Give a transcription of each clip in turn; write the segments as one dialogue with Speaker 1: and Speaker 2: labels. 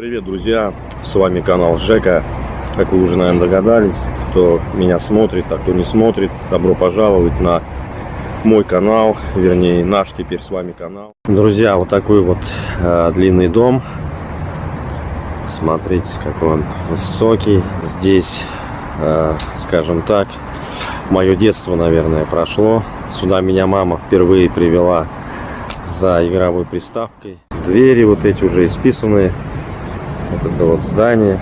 Speaker 1: Привет, друзья! С вами канал Жека. Как вы уже, наверное, догадались, кто меня смотрит, а кто не смотрит, добро пожаловать на мой канал, вернее, наш теперь с вами канал. Друзья, вот такой вот э, длинный дом. Смотрите, какой он высокий. Здесь, э, скажем так, мое детство, наверное, прошло. Сюда меня мама впервые привела за игровой приставкой. Двери вот эти уже исписанные. Вот это вот здание.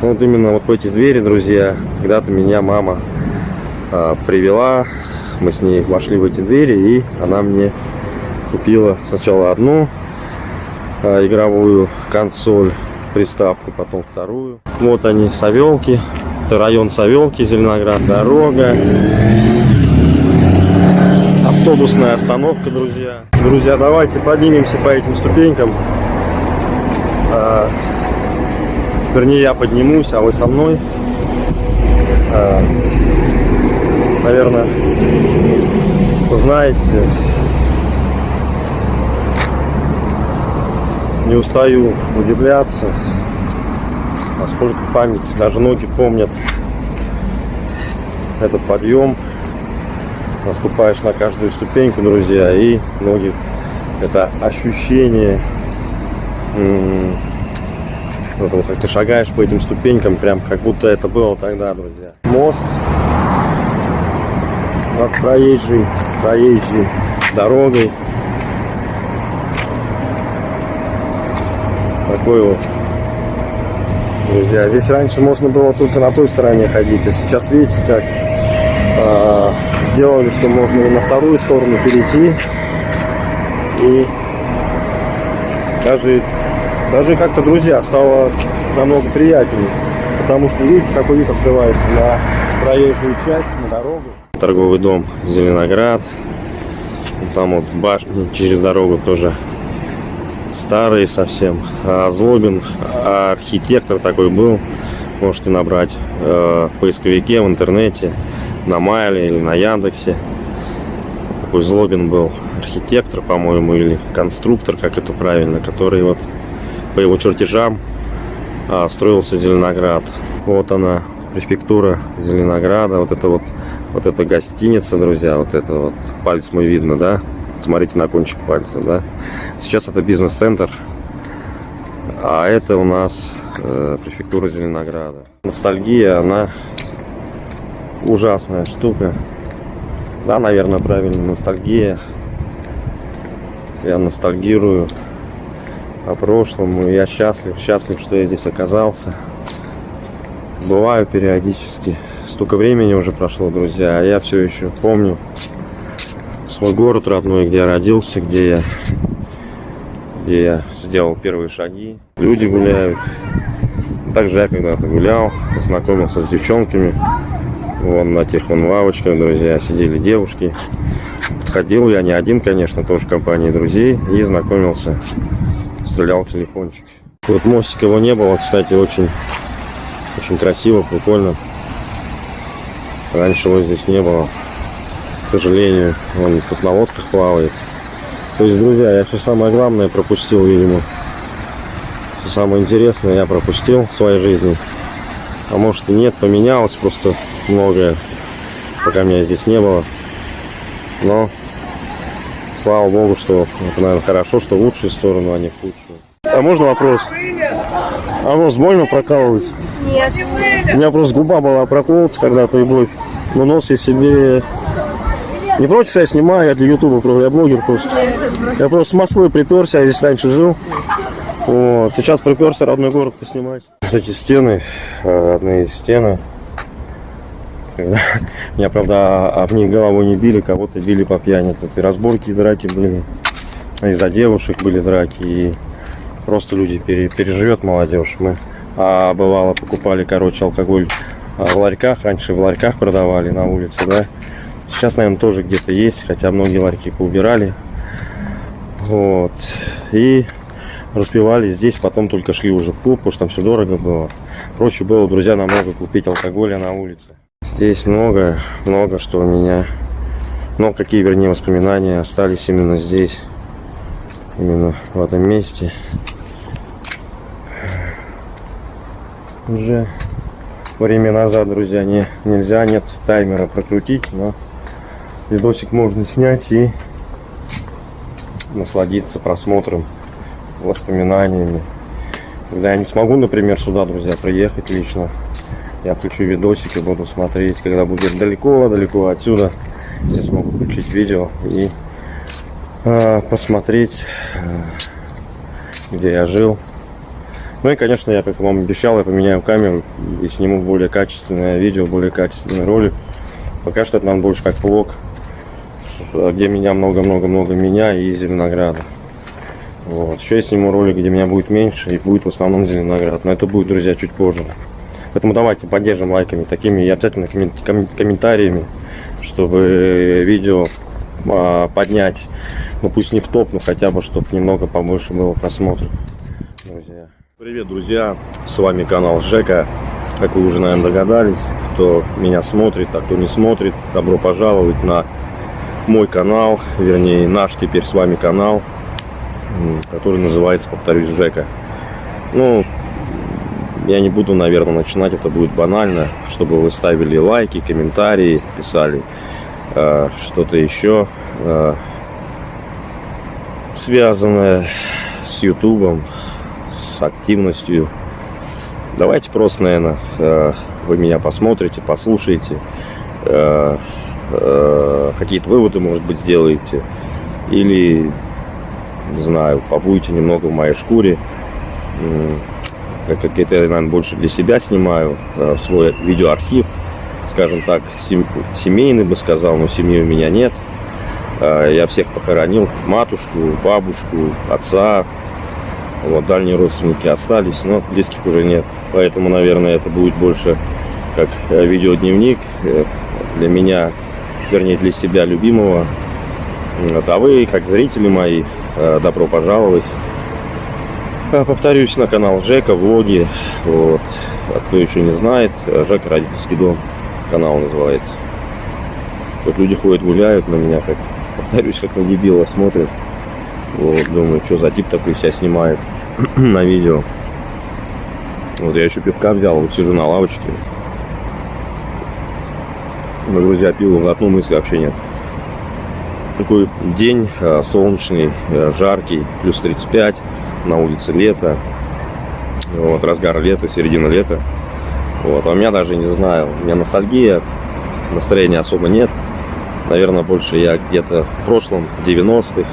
Speaker 1: Вот именно вот эти двери, друзья, когда-то меня мама а, привела. Мы с ней вошли в эти двери, и она мне купила сначала одну а, игровую консоль, приставку, потом вторую. Вот они, Савелки. Это район Савелки, Зеленоград, дорога автобусная остановка, друзья. Друзья, давайте поднимемся по этим ступенькам. А, вернее, я поднимусь, а вы со мной. А, наверное, знаете, не устаю удивляться, насколько память, даже ноги помнят этот подъем наступаешь на каждую ступеньку, друзья, и ноги, это ощущение, вот, как ты шагаешь по этим ступенькам, прям как будто это было тогда, друзья. Мост над проезжей, проезжей дорогой. Такой вот. Друзья, здесь раньше можно было только на той стороне ходить, а сейчас видите как а, сделали, что можно и на вторую сторону перейти. И даже, даже как-то, друзья, стало намного приятнее. Потому что, видите, какой вид открывается на проезжую часть, на дорогу. Торговый дом Зеленоград. Там вот башня через дорогу тоже старый совсем. А Злобин, архитектор такой был. Можете набрать э, в поисковике в интернете на Майле или на Яндексе. Такой Злобин был архитектор, по-моему, или конструктор, как это правильно, который вот по его чертежам а, строился Зеленоград. Вот она, префектура Зеленограда. Вот это вот, вот эта гостиница, друзья, вот это вот, палец мой видно, да? Смотрите на кончик пальца, да? Сейчас это бизнес-центр, а это у нас э, префектура Зеленограда. Ностальгия, она ужасная штука. Да, наверное, правильно, ностальгия. Я ностальгирую о прошлом, и я счастлив, счастлив, что я здесь оказался. Бываю периодически. Столько времени уже прошло, друзья, а я все еще помню свой город родной, где я родился, где я, где я сделал первые шаги. Люди гуляют. Также я когда-то гулял, познакомился с девчонками. Вон на тех вон лавочках, друзья, сидели девушки. Подходил я не один, конечно, тоже в компании друзей. И знакомился. Стрелял телефончик. Вот мостика его не было, кстати, очень, очень красиво, прикольно. Раньше его здесь не было. К сожалению, он тут на лодках плавает. То есть, друзья, я все самое главное пропустил, видимо. Все самое интересное я пропустил в своей жизни. А может и нет, поменялось просто многое, пока меня здесь не было. Но, слава богу, что это, наверное, хорошо, что в лучшую сторону, а не в худшую. А можно вопрос? А нос больно прокалывать?
Speaker 2: Нет.
Speaker 1: У меня просто губа была проколота когда-то, и будет. Но нос я себе... Не против, что я снимаю, я для ютуба, я блогер просто. Я просто с Москвы приперся, я здесь раньше жил. Вот. Сейчас приперся родной город поснимать. Эти стены, э, родные стены, меня, правда, об них головой не били, кого-то били по пьяни. Тут и разборки, и драки были. Из-за девушек были драки. И просто люди пере, переживет молодежь. Мы а, бывало покупали, короче, алкоголь а, в ларьках. Раньше в ларьках продавали на улице, да. Сейчас, наверное, тоже где-то есть, хотя многие ларьки поубирали. Вот. И распивали здесь, потом только шли уже в клуб, потому что там все дорого было. Проще было, друзья, намного купить алкоголя на улице. Здесь много, много что у меня, но какие, вернее, воспоминания остались именно здесь, именно в этом месте. уже время назад, друзья, не, нельзя, нет таймера прокрутить, но видосик можно снять и насладиться просмотром, воспоминаниями. Когда я не смогу, например, сюда, друзья, приехать лично, я включу видосик и буду смотреть, когда будет далеко-далеко отсюда, я смогу включить видео и э, посмотреть, э, где я жил. Ну и, конечно, я, как вам обещал, я поменяю камеру и сниму более качественное видео, более качественный ролик. Пока что это нам больше как влог, где меня много-много-много меня и Зеленограда. Вот. Еще я сниму ролик, где меня будет меньше и будет в основном Зеленоград. Но это будет, друзья, чуть позже. Поэтому давайте поддержим лайками, такими и обязательно комментариями, чтобы видео а, поднять, ну пусть не в топ, но хотя бы, чтобы немного побольше было просмотров, друзья. Привет, друзья, с вами канал Жека. Как вы уже, наверное, догадались, кто меня смотрит, а кто не смотрит, добро пожаловать на мой канал, вернее, наш теперь с вами канал, который называется, повторюсь, Жека. Ну, я не буду, наверное, начинать, это будет банально, чтобы вы ставили лайки, комментарии, писали э, что-то еще э, связанное с ютубом, с активностью. Давайте просто, наверное, э, вы меня посмотрите, послушаете, э, э, какие-то выводы, может быть, сделаете, или, не знаю, побудете немного в моей шкуре, как это я, наверное, больше для себя снимаю, э, свой видеоархив, скажем так, семейный бы сказал, но семьи у меня нет. Э, я всех похоронил, матушку, бабушку, отца, вот, дальние родственники остались, но близких уже нет. Поэтому, наверное, это будет больше как э, видеодневник для меня, вернее, для себя любимого. А вы, как зрители мои, добро пожаловать. Повторюсь, на канал Жека, влоги. Вот. А кто еще не знает, Жека родительский дом. Канал называется. Вот люди ходят, гуляют на меня, как, повторюсь, как на дебила смотрят. Вот, думаю, что за тип такой себя снимает на видео. Вот я еще пивка взял, вот сижу на лавочке. Но, друзья, пиво глотну, мысли вообще нет. Такой день а, солнечный, а, жаркий, плюс 35 на улице лето, вот, разгар лета, середина лета. Вот, а у меня даже не знаю, у меня ностальгия, настроения особо нет. Наверное, больше я где-то в прошлом, 90-х,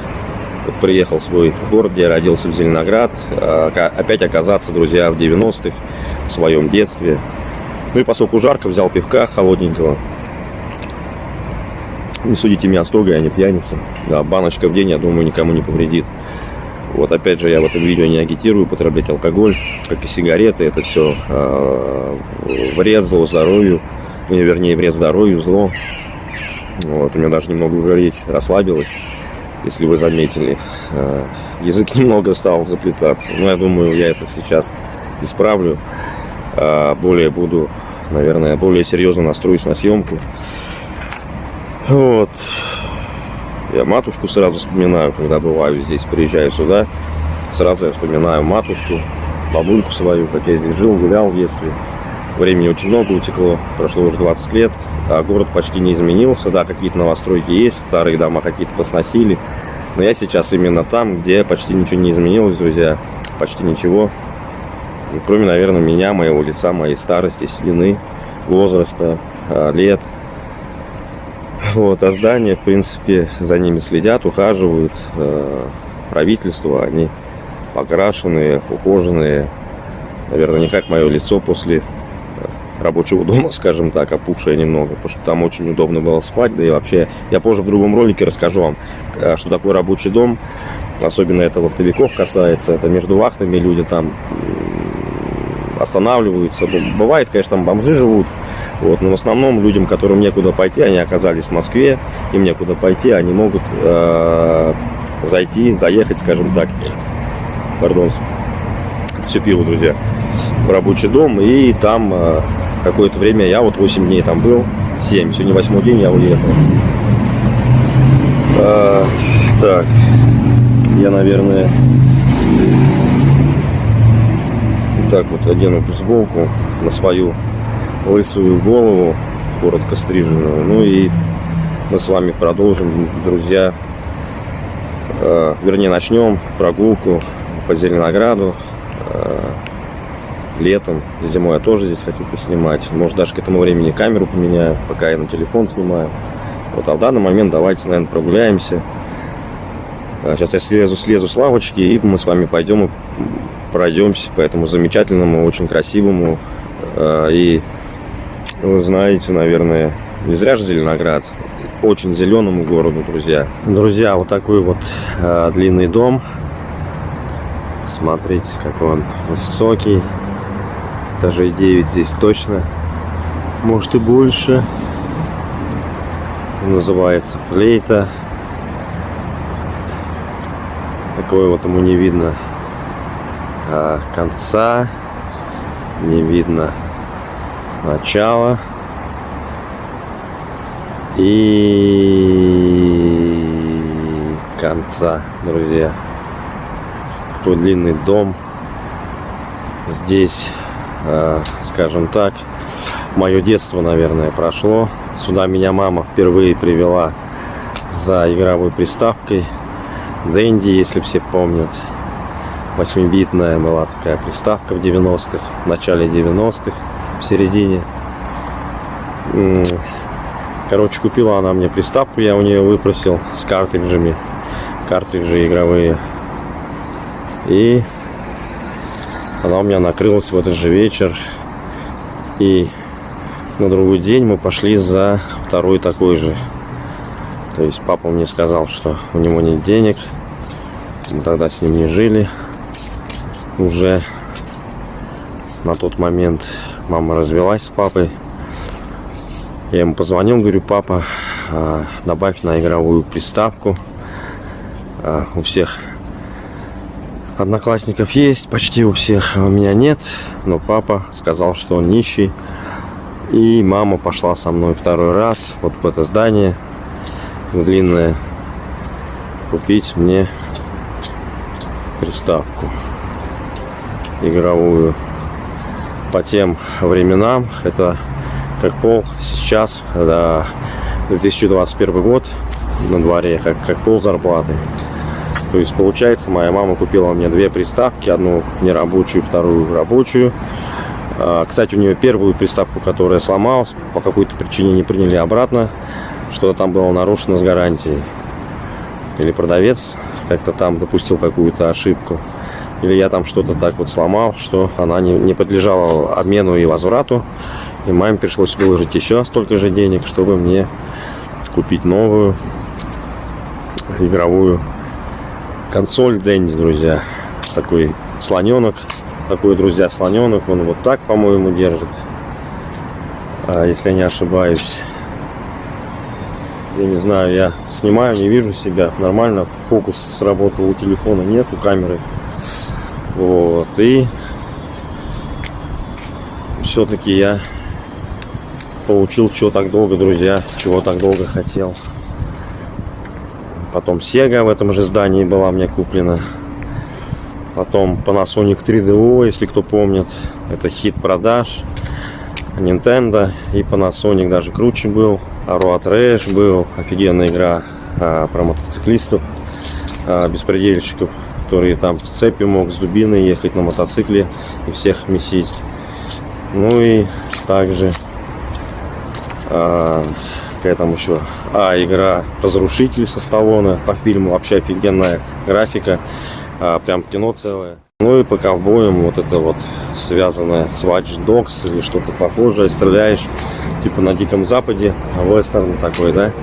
Speaker 1: вот приехал в свой город, где я родился в Зеленоград. А, опять оказаться, друзья, в 90-х, в своем детстве. Ну и поскольку жарко, взял пивка холодненького. Не судите меня строго, я не пьяница. Да, баночка в день, я думаю, никому не повредит. Вот опять же, я в этом видео не агитирую употреблять алкоголь, как и сигареты. Это все э, вред зло здоровью, вернее, вред здоровью, зло. Вот, у меня даже немного уже речь расслабилась, если вы заметили. Э, язык немного стал заплетаться. Но я думаю, я это сейчас исправлю. Э, более буду, наверное, более серьезно настроюсь на съемку. Вот. Я матушку сразу вспоминаю, когда бываю здесь, приезжаю сюда. Сразу я вспоминаю матушку, бабульку свою, как я здесь жил, гулял в детстве. Времени очень много утекло, прошло уже 20 лет, а город почти не изменился. Да, какие-то новостройки есть, старые дома какие-то посносили. Но я сейчас именно там, где почти ничего не изменилось, друзья. Почти ничего. Кроме, наверное, меня, моего лица, моей старости, седины, возраста, а, лет – вот, а здания, в принципе, за ними следят, ухаживают. Э, правительство, они покрашенные, ухоженные. Наверное, не как мое лицо после э, рабочего дома, скажем так, опухшее немного, потому что там очень удобно было спать, да и вообще, я позже в другом ролике расскажу вам, э, что такое рабочий дом, особенно это вахтовиков касается, это между вахтами люди там останавливаются. Бывает, конечно, там бомжи живут, вот, но в основном людям, которым некуда пойти, они оказались в Москве, им некуда пойти, они могут э, зайти, заехать, скажем так, пардон, все пиво, друзья, в рабочий дом, и там э, какое-то время, я вот 8 дней там был, 7, сегодня 8 день я уехал. Э, так, я, наверное, так вот одену бейсболку на свою лысую голову, коротко стриженную. Ну и мы с вами продолжим, друзья. Э, вернее, начнем прогулку по Зеленограду. Э, летом, зимой я тоже здесь хочу поснимать. Может, даже к этому времени камеру поменяю, пока я на телефон снимаю. Вот, а в данный момент давайте, наверное, прогуляемся. Сейчас я слезу, слезу с лавочки, и мы с вами пойдем и пройдемся по этому замечательному, очень красивому э, и, вы знаете, наверное, не зря же Зеленоград, очень зеленому городу, друзья. Друзья, вот такой вот э, длинный дом. Смотрите, какой он высокий. Этажей 9 здесь точно. Может и больше. Называется Плейта. Такое вот ему не видно а, конца, не видно начала и конца, друзья. Такой длинный дом. Здесь, а, скажем так, мое детство, наверное, прошло. Сюда меня мама впервые привела за игровой приставкой Дэнди, если все помнят. 8-битная была такая приставка в 90-х, в начале 90-х, в середине. Короче, купила она мне приставку, я у нее выпросил с картриджами, картриджи игровые. И она у меня накрылась в этот же вечер. И на другой день мы пошли за второй такой же. То есть папа мне сказал, что у него нет денег. Мы тогда с ним не жили. Уже на тот момент мама развелась с папой. Я ему позвонил, говорю, папа, а, добавь на игровую приставку. А, у всех одноклассников есть, почти у всех, а у меня нет. Но папа сказал, что он нищий. И мама пошла со мной второй раз вот в это здание длинное купить мне приставку игровую по тем временам. Это как пол сейчас да, 2021 год на дворе как, как пол зарплаты. То есть получается моя мама купила мне две приставки одну нерабочую вторую рабочую. А, кстати у нее первую приставку которая сломалась по какой-то причине не приняли обратно что там было нарушено с гарантией. Или продавец как-то там допустил какую-то ошибку или я там что-то так вот сломал, что она не, не подлежала обмену и возврату. И маме пришлось выложить еще столько же денег, чтобы мне купить новую игровую консоль Дэнди, друзья. Такой слоненок. Такой, друзья, слоненок. Он вот так, по-моему, держит. А, если я не ошибаюсь. Я не знаю, я снимаю, не вижу себя. Нормально. Фокус сработал у телефона, нет, у камеры. Вот, и все-таки я получил, чего так долго, друзья, чего так долго хотел. Потом Sega в этом же здании была мне куплена. Потом Panasonic 3DO, если кто помнит. Это хит продаж. Nintendo и Panasonic даже круче был. Road Rash был. Офигенная игра а, про мотоциклистов, а, беспредельщиков который там с цепью мог с дубиной ехать на мотоцикле и всех месить. Ну и также а, какая там еще а игра разрушитель со Сталлоне. По фильму вообще офигенная графика а, прям кино целое. Ну и по ковбоям вот это вот связанное с Watch Dogs или что-то похожее стреляешь типа на диком западе вестерн такой да?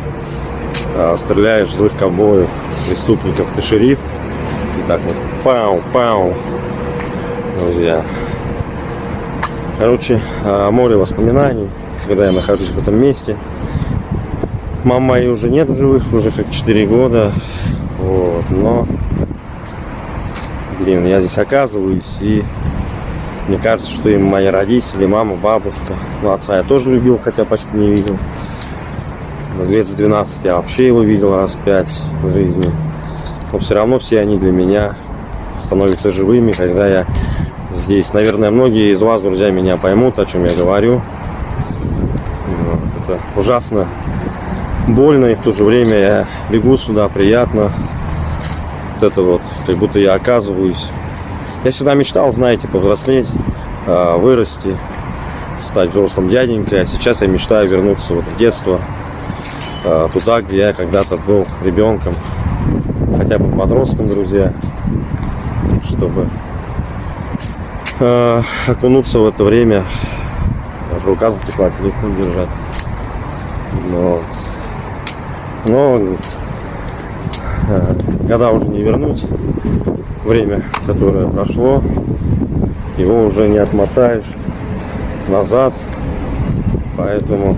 Speaker 1: А, стреляешь злых ковбоев преступников. Ты шериф так вот. Пау-пау. Друзья. Короче, а, море воспоминаний, когда я нахожусь в этом месте. Мама моей уже нет в живых, уже как 4 года. Вот, но... Блин, я здесь оказываюсь, и мне кажется, что и мои родители, мама, бабушка. Ну, отца я тоже любил, хотя почти не видел. Лет с 12 я вообще его видел раз пять в жизни но все равно все они для меня становятся живыми, когда я здесь. Наверное, многие из вас, друзья, меня поймут, о чем я говорю. Вот, это ужасно больно, и в то же время я бегу сюда, приятно. Вот это вот, как будто я оказываюсь. Я всегда мечтал, знаете, повзрослеть, а, вырасти, стать взрослым дяденькой. А сейчас я мечтаю вернуться вот в детство, а, туда, где я когда-то был ребенком, хотя бы подростком, друзья, чтобы э, окунуться в это время. Даже рука затекла, телефон держать. Но, но э, года уже не вернуть. Время, которое прошло, его уже не отмотаешь назад. Поэтому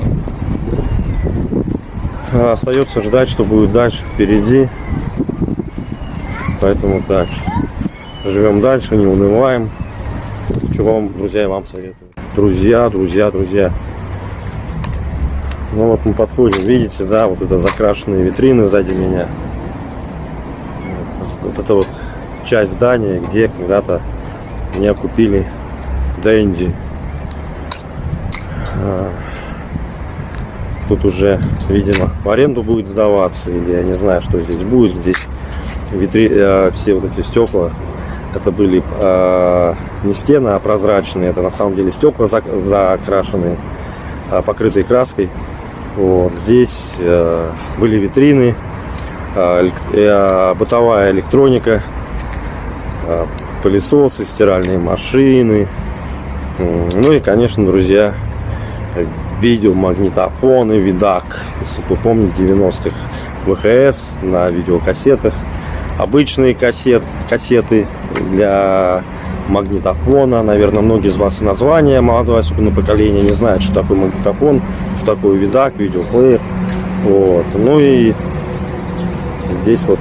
Speaker 1: остается ждать, что будет дальше впереди. Поэтому так, живем дальше, не унываем. Чего вам, друзья, вам советую. Друзья, друзья, друзья. Ну вот мы подходим, видите, да, вот это закрашенные витрины сзади меня. Вот это вот часть здания, где когда-то меня купили Дэнди. А, тут уже, видимо, в аренду будет сдаваться, или я не знаю, что здесь будет. Здесь витри... Э, все вот эти стекла это были э, не стены, а прозрачные. Это на самом деле стекла закрашенные, э, покрытые краской. Вот. Здесь были витрины, бытовая электроника, пылесосы, стиральные машины. Ну и, конечно, друзья, видеомагнитофоны, видак. Если вы помните 90-х ВХС на видеокассетах обычные кассет, кассеты для магнитофона. Наверное, многие из вас название молодое, особенно поколение, не знают, что такое магнитофон, что такое видак, видеоплеер. Вот. Ну и здесь вот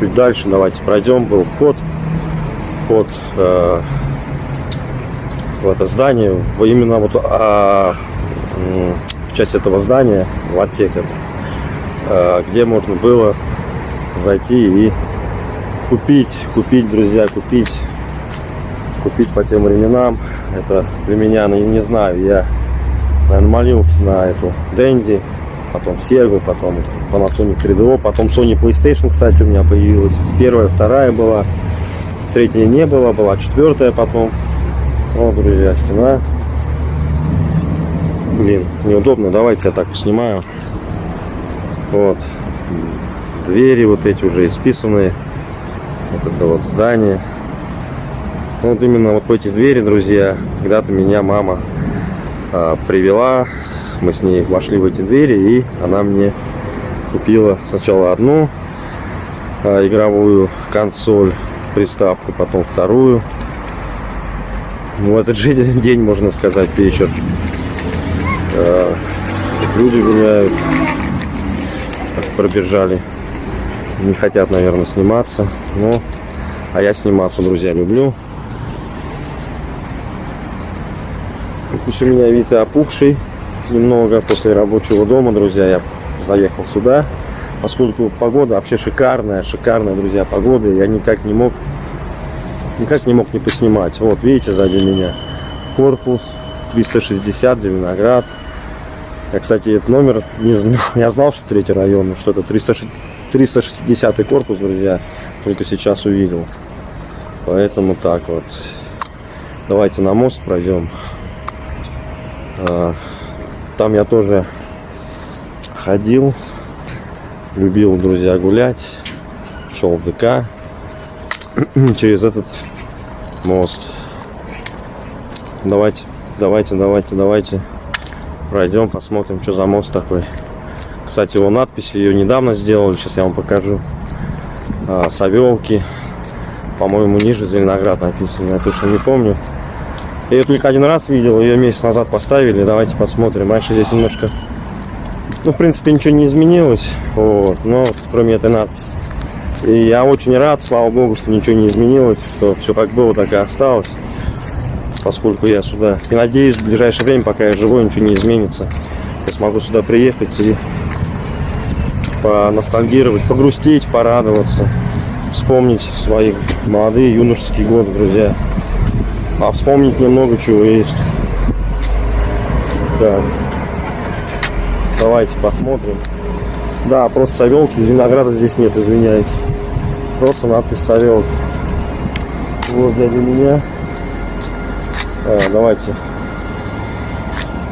Speaker 1: чуть дальше давайте пройдем. Был вход, вход э, в это здание. Именно вот а, часть этого здания, в отсек, э, где можно было зайти и купить, купить, друзья, купить, купить по тем временам. Это для меня, ну, не знаю, я, наверное, молился на эту Дэнди, потом Сегу, потом Panasonic 3DO, потом Sony PlayStation, кстати, у меня появилась. Первая, вторая была, третья не было, была четвертая потом. Вот, друзья, стена. Блин, неудобно, давайте я так снимаю. Вот, двери вот эти уже исписанные вот это вот здание. Вот именно вот эти двери, друзья, когда-то меня мама а, привела. Мы с ней вошли в эти двери, и она мне купила сначала одну а, игровую консоль, приставку, потом вторую. В этот же день, можно сказать, вечер. А, люди гуляют, пробежали не хотят, наверное, сниматься. Но, а я сниматься, друзья, люблю. Пусть у меня вид опухший немного после рабочего дома, друзья. Я заехал сюда, поскольку погода вообще шикарная, шикарная, друзья, погода. Я никак не мог, никак не мог не поснимать. Вот, видите, сзади меня корпус 360, Зеленоград. Я, кстати, этот номер не знал. Я знал, что третий район, но что-то 360 360 корпус, друзья, только сейчас увидел. Поэтому так вот. Давайте на мост пройдем. А, там я тоже ходил, любил, друзья, гулять. Шел в ДК через этот мост. Давайте, давайте, давайте, давайте пройдем, посмотрим, что за мост такой. Кстати, его надпись, ее недавно сделали, сейчас я вам покажу. А, Савелки, по-моему, ниже Зеленоград написано, я точно не помню. Я ее только один раз видел, ее месяц назад поставили, давайте посмотрим. Раньше здесь немножко, ну, в принципе, ничего не изменилось, вот, но кроме этой надписи. И я очень рад, слава богу, что ничего не изменилось, что все как было, так и осталось, поскольку я сюда. И надеюсь, в ближайшее время, пока я живой, ничего не изменится. Я смогу сюда приехать и поностальгировать, погрустить, порадоваться, вспомнить свои молодые юношеские годы, друзья. а вспомнить немного чего есть. Так. Давайте посмотрим. Да, просто Савелки, винограда здесь нет, извиняюсь. Просто надпись Савелки. Вот дядя меня. А, давайте.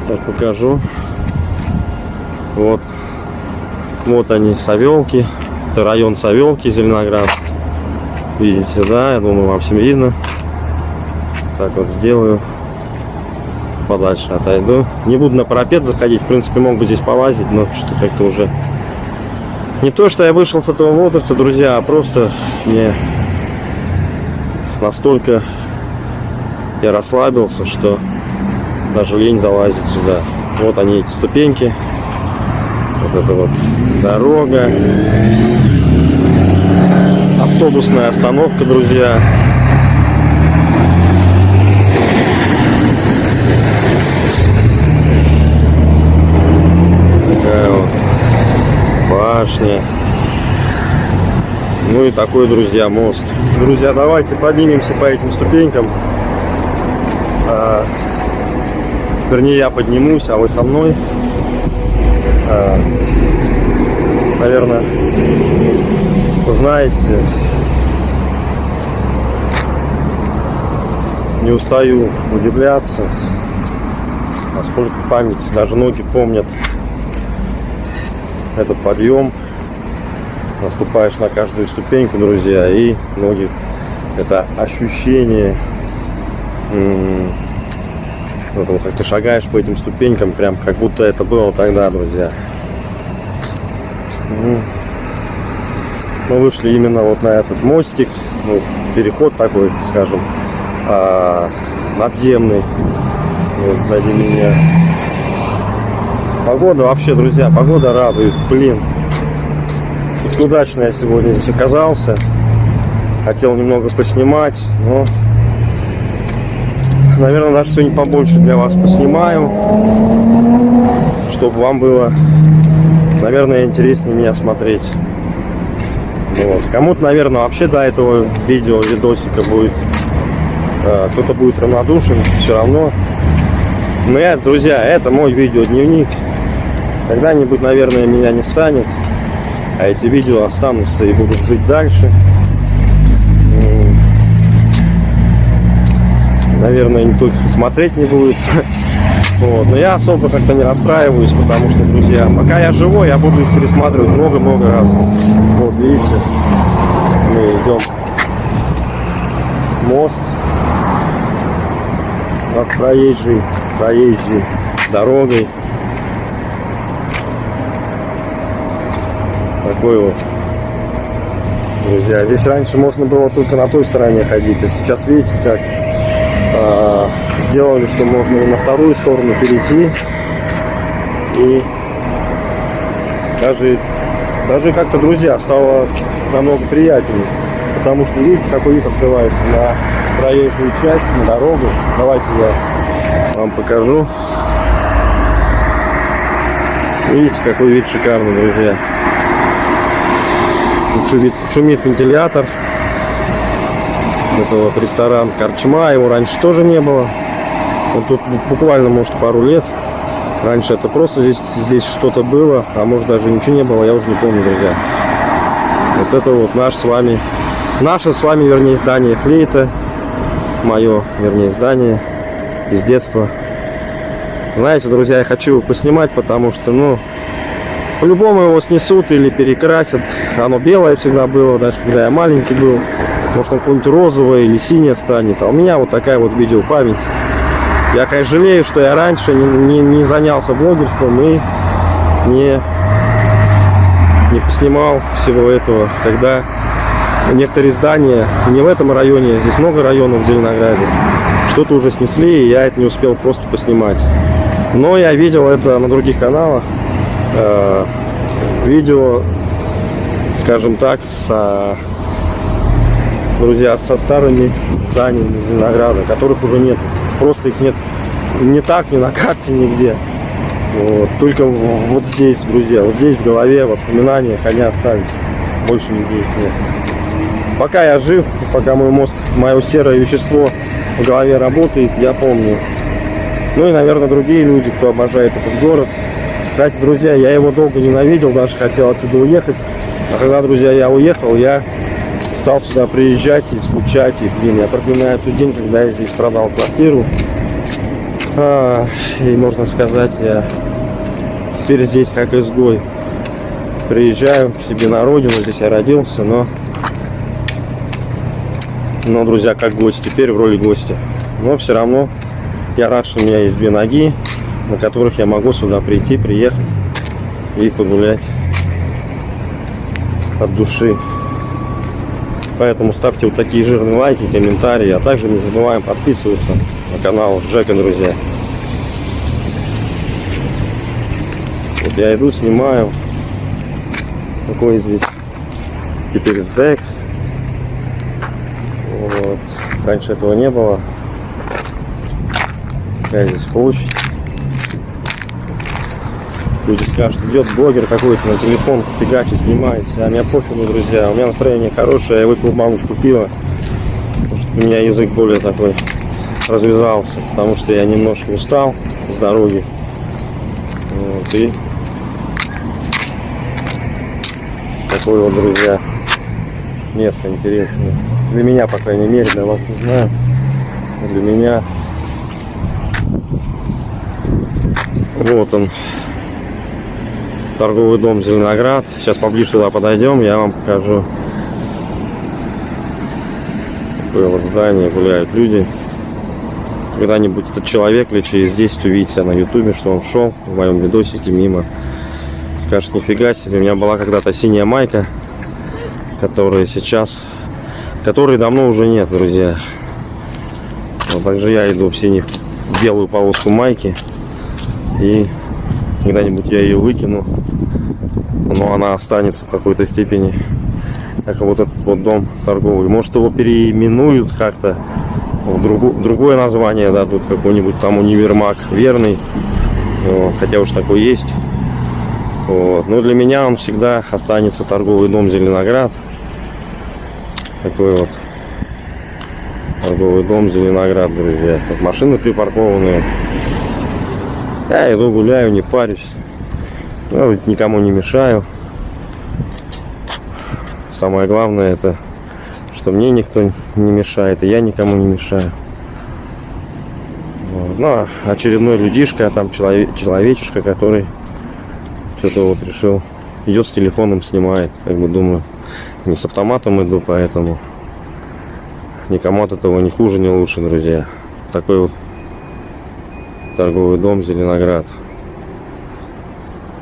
Speaker 1: Так покажу. Вот. Вот они, Савелки. Это район Савелки, Зеленоград. Видите, да, я думаю, вам всем видно. Так вот сделаю. Подальше отойду. Не буду на парапет заходить. В принципе, мог бы здесь полазить, но что-то как-то уже... Не то, что я вышел с этого возраста, друзья, а просто мне настолько я расслабился, что даже лень залазить сюда. Вот они, эти ступеньки. Вот это вот дорога. Автобусная остановка, друзья. Такая вот башня. Ну и такой, друзья, мост. Друзья, давайте поднимемся по этим ступенькам. А, вернее, я поднимусь, а вы со мной. А, наверное, знаете, не устаю удивляться, насколько память, даже ноги помнят этот подъем. Наступаешь на каждую ступеньку, друзья, и ноги, это ощущение, вот, как ты шагаешь по этим ступенькам, прям как будто это было тогда, друзья. Мы вышли именно вот на этот мостик, ну, переход такой, скажем, а, надземный. Вот сзади меня. Погода вообще, друзья, погода радует, блин. Тут удачно я сегодня здесь оказался. Хотел немного поснимать, но, наверное, даже сегодня побольше для вас поснимаю, чтобы вам было, наверное, интереснее меня смотреть. Вот. Кому-то, наверное, вообще до этого видео, видосика будет, э, кто-то будет равнодушен, все равно. Но я, друзья, это мой видеодневник. Когда-нибудь, наверное, меня не станет, а эти видео останутся и будут жить дальше. Наверное, никто их смотреть не будет. Вот. Но я особо как-то не расстраиваюсь, потому что, друзья, пока я живой, я буду их пересматривать много-много раз. Вот, видите, мы идем мост над проезжей, проезжей дорогой. Такой вот. Друзья, здесь раньше можно было только на той стороне ходить, а сейчас видите как а, сделали, что можно на вторую сторону перейти. И даже, даже как-то, друзья, стало намного приятнее. Потому что, видите, какой вид открывается на проезжую часть, на дорогу. Давайте я вам покажу. Видите, какой вид шикарный, друзья. Шумит, шумит вентилятор. Это вот ресторан Корчма, его раньше тоже не было. Вот тут буквально, может, пару лет. Раньше это просто здесь, здесь что-то было, а может даже ничего не было, я уже не помню, друзья. Вот это вот наш с вами, наше с вами, вернее, здание флейта. Мое, вернее, здание из детства. Знаете, друзья, я хочу поснимать, потому что, ну, по-любому его снесут или перекрасят. Оно белое всегда было, даже когда я маленький был. Может, он какой-нибудь розовое или синее станет. А у меня вот такая вот видеопамять. Я, конечно, жалею, что я раньше не, не, не занялся блогерством и не, не поснимал всего этого. Когда некоторые здания, не в этом районе, здесь много районов в Зеленограде, что-то уже снесли, и я это не успел просто поснимать. Но я видел это на других каналах. Э, видео, скажем так, с друзья, со старыми зданиями Зеленограда, которых уже нет просто их нет не так, ни на карте, нигде. Вот. Только вот здесь, друзья, вот здесь в голове воспоминания они остались. Больше нигде их нет. Пока я жив, пока мой мозг, мое серое вещество в голове работает, я помню. Ну и, наверное, другие люди, кто обожает этот город. Кстати, друзья, я его долго ненавидел, даже хотел отсюда уехать. А когда, друзья, я уехал, я стал сюда приезжать и скучать. И, блин, я проклинаю тот день, когда я здесь продал квартиру. А, и, можно сказать, я теперь здесь как изгой. Приезжаю к себе на родину, здесь я родился, но... Но, друзья, как гость, теперь в роли гостя. Но все равно я рад, что у меня есть две ноги, на которых я могу сюда прийти, приехать и погулять от души. Поэтому ставьте вот такие жирные лайки, комментарии, а также не забываем подписываться на канал Джека, друзья. Вот я иду, снимаю. Какой здесь теперь SDX. Вот. Раньше этого не было. Какая здесь площадь. Люди скажут, идет блогер какой-то на телефон фигачит, снимает. А мне пофигу, друзья. У меня настроение хорошее, я выпил баночку пива. Что у меня язык более такой развязался. Потому что я немножко устал с дороги. Вот, и такое вот, друзья, место интересное. Для меня, по крайней мере, для вас не знаю. Для меня вот он торговый дом Зеленоград. Сейчас поближе туда подойдем, я вам покажу. Вот здание, гуляют люди. Когда-нибудь этот человек или через здесь увидите на ютубе, что он шел в моем видосике мимо. Скажет, нифига себе, у меня была когда-то синяя майка, которая сейчас, которой давно уже нет, друзья. Вот также я иду в синий, белую полоску майки. И когда-нибудь я ее выкину но она останется в какой-то степени как вот этот вот дом торговый. Может его переименуют как-то в другу, другое название дадут какой-нибудь там универмаг верный. Вот, хотя уж такой есть. Вот. но для меня он всегда останется торговый дом Зеленоград такой вот торговый дом Зеленоград друзья. Тут машины припаркованные. Я иду гуляю не парюсь ну, никому не мешаю. Самое главное это, что мне никто не мешает, и я никому не мешаю. Вот. Ну, а очередной людишка, там человек, человечишка, который что-то вот решил, идет с телефоном, снимает. Как бы думаю, не с автоматом иду, поэтому никому от этого не хуже, не лучше, друзья. Такой вот торговый дом Зеленоград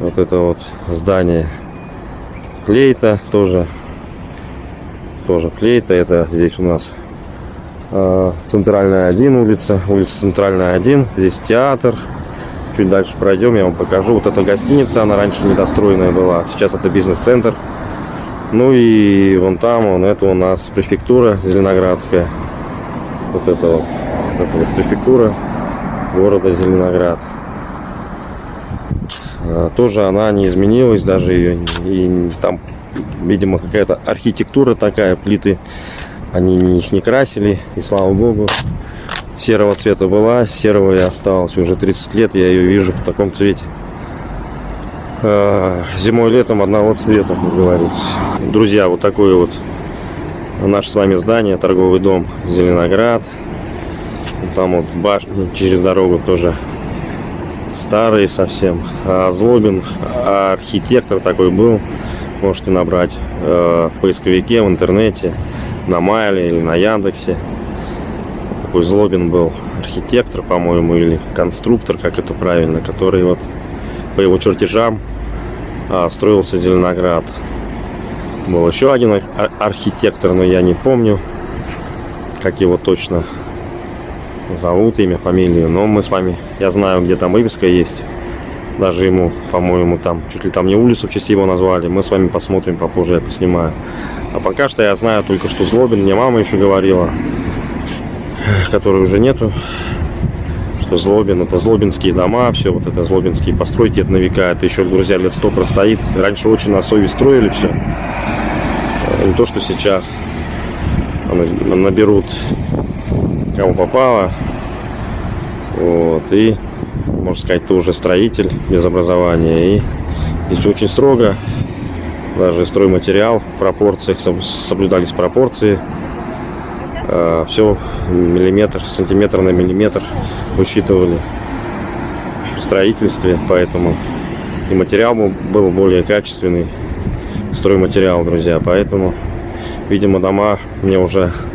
Speaker 1: вот это вот здание клейта тоже. Тоже клейта это здесь у нас э, центральная 1 улица улица центральная 1 здесь театр. Чуть дальше пройдем я вам покажу. Вот эта гостиница она раньше недостроенная была. Сейчас это бизнес-центр. Ну и вон там вон это у нас префектура зеленоградская. Вот это вот, это вот префектура города зеленоград тоже она не изменилась даже ее и там видимо какая-то архитектура такая плиты они их не красили и слава богу серого цвета была серого и осталось. Уже 30 лет я ее вижу в таком цвете. Э, зимой летом одного цвета как говорится. Друзья вот такое вот наше с вами здание торговый дом зеленоград там вот башня через дорогу тоже старый совсем. А Злобин архитектор такой был. Можете набрать э, в поисковике в интернете, на Майле или на Яндексе. Такой Злобин был архитектор, по-моему, или конструктор, как это правильно, который вот по его чертежам а, строился Зеленоград. Был еще один архитектор, но я не помню, как его точно зовут, имя, фамилию. Но мы с вами, я знаю, где там выписка есть. Даже ему, по-моему, там, чуть ли там не улицу в честь его назвали. Мы с вами посмотрим, попозже я поснимаю. А пока что я знаю только, что Злобин, мне мама еще говорила, которой уже нету, что Злобин, это Злобинские дома, все вот это Злобинские постройки, это на века, это еще, друзья, лет сто простоит. Раньше очень на совесть строили все. Не то, что сейчас наберут кому попало. Вот, и, можно сказать, ты уже строитель без образования. И здесь очень строго, даже стройматериал, в пропорциях, соб- соблюдались пропорции. все миллиметр, сантиметр на миллиметр учитывали в строительстве, поэтому и материал был- более качественный, стройматериал, друзья, поэтому, видимо, дома мне уже а,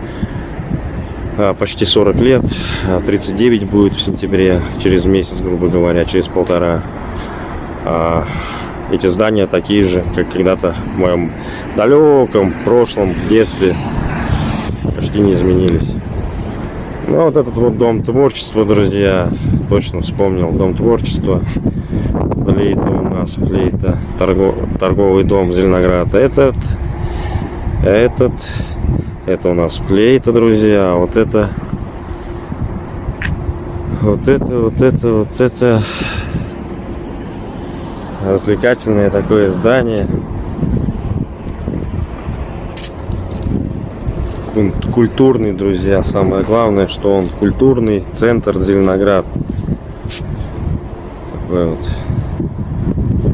Speaker 1: почти 40 лет, а, 39 будет в сентябре, через месяц, грубо говоря, через полтора. А, эти здания такие же, как когда-то в моем далеком прошлом детстве, почти не изменились. Ну, вот этот вот дом творчества, друзья, точно вспомнил, дом творчества. Флейта у нас, флейта, торго- торговый дом Зеленоград. Этот, этот, это у нас флейта, друзья, вот это, вот это, вот это, вот это развлекательное такое здание. Культурный, друзья, самое главное, что он культурный центр Зеленоград. Такой вот.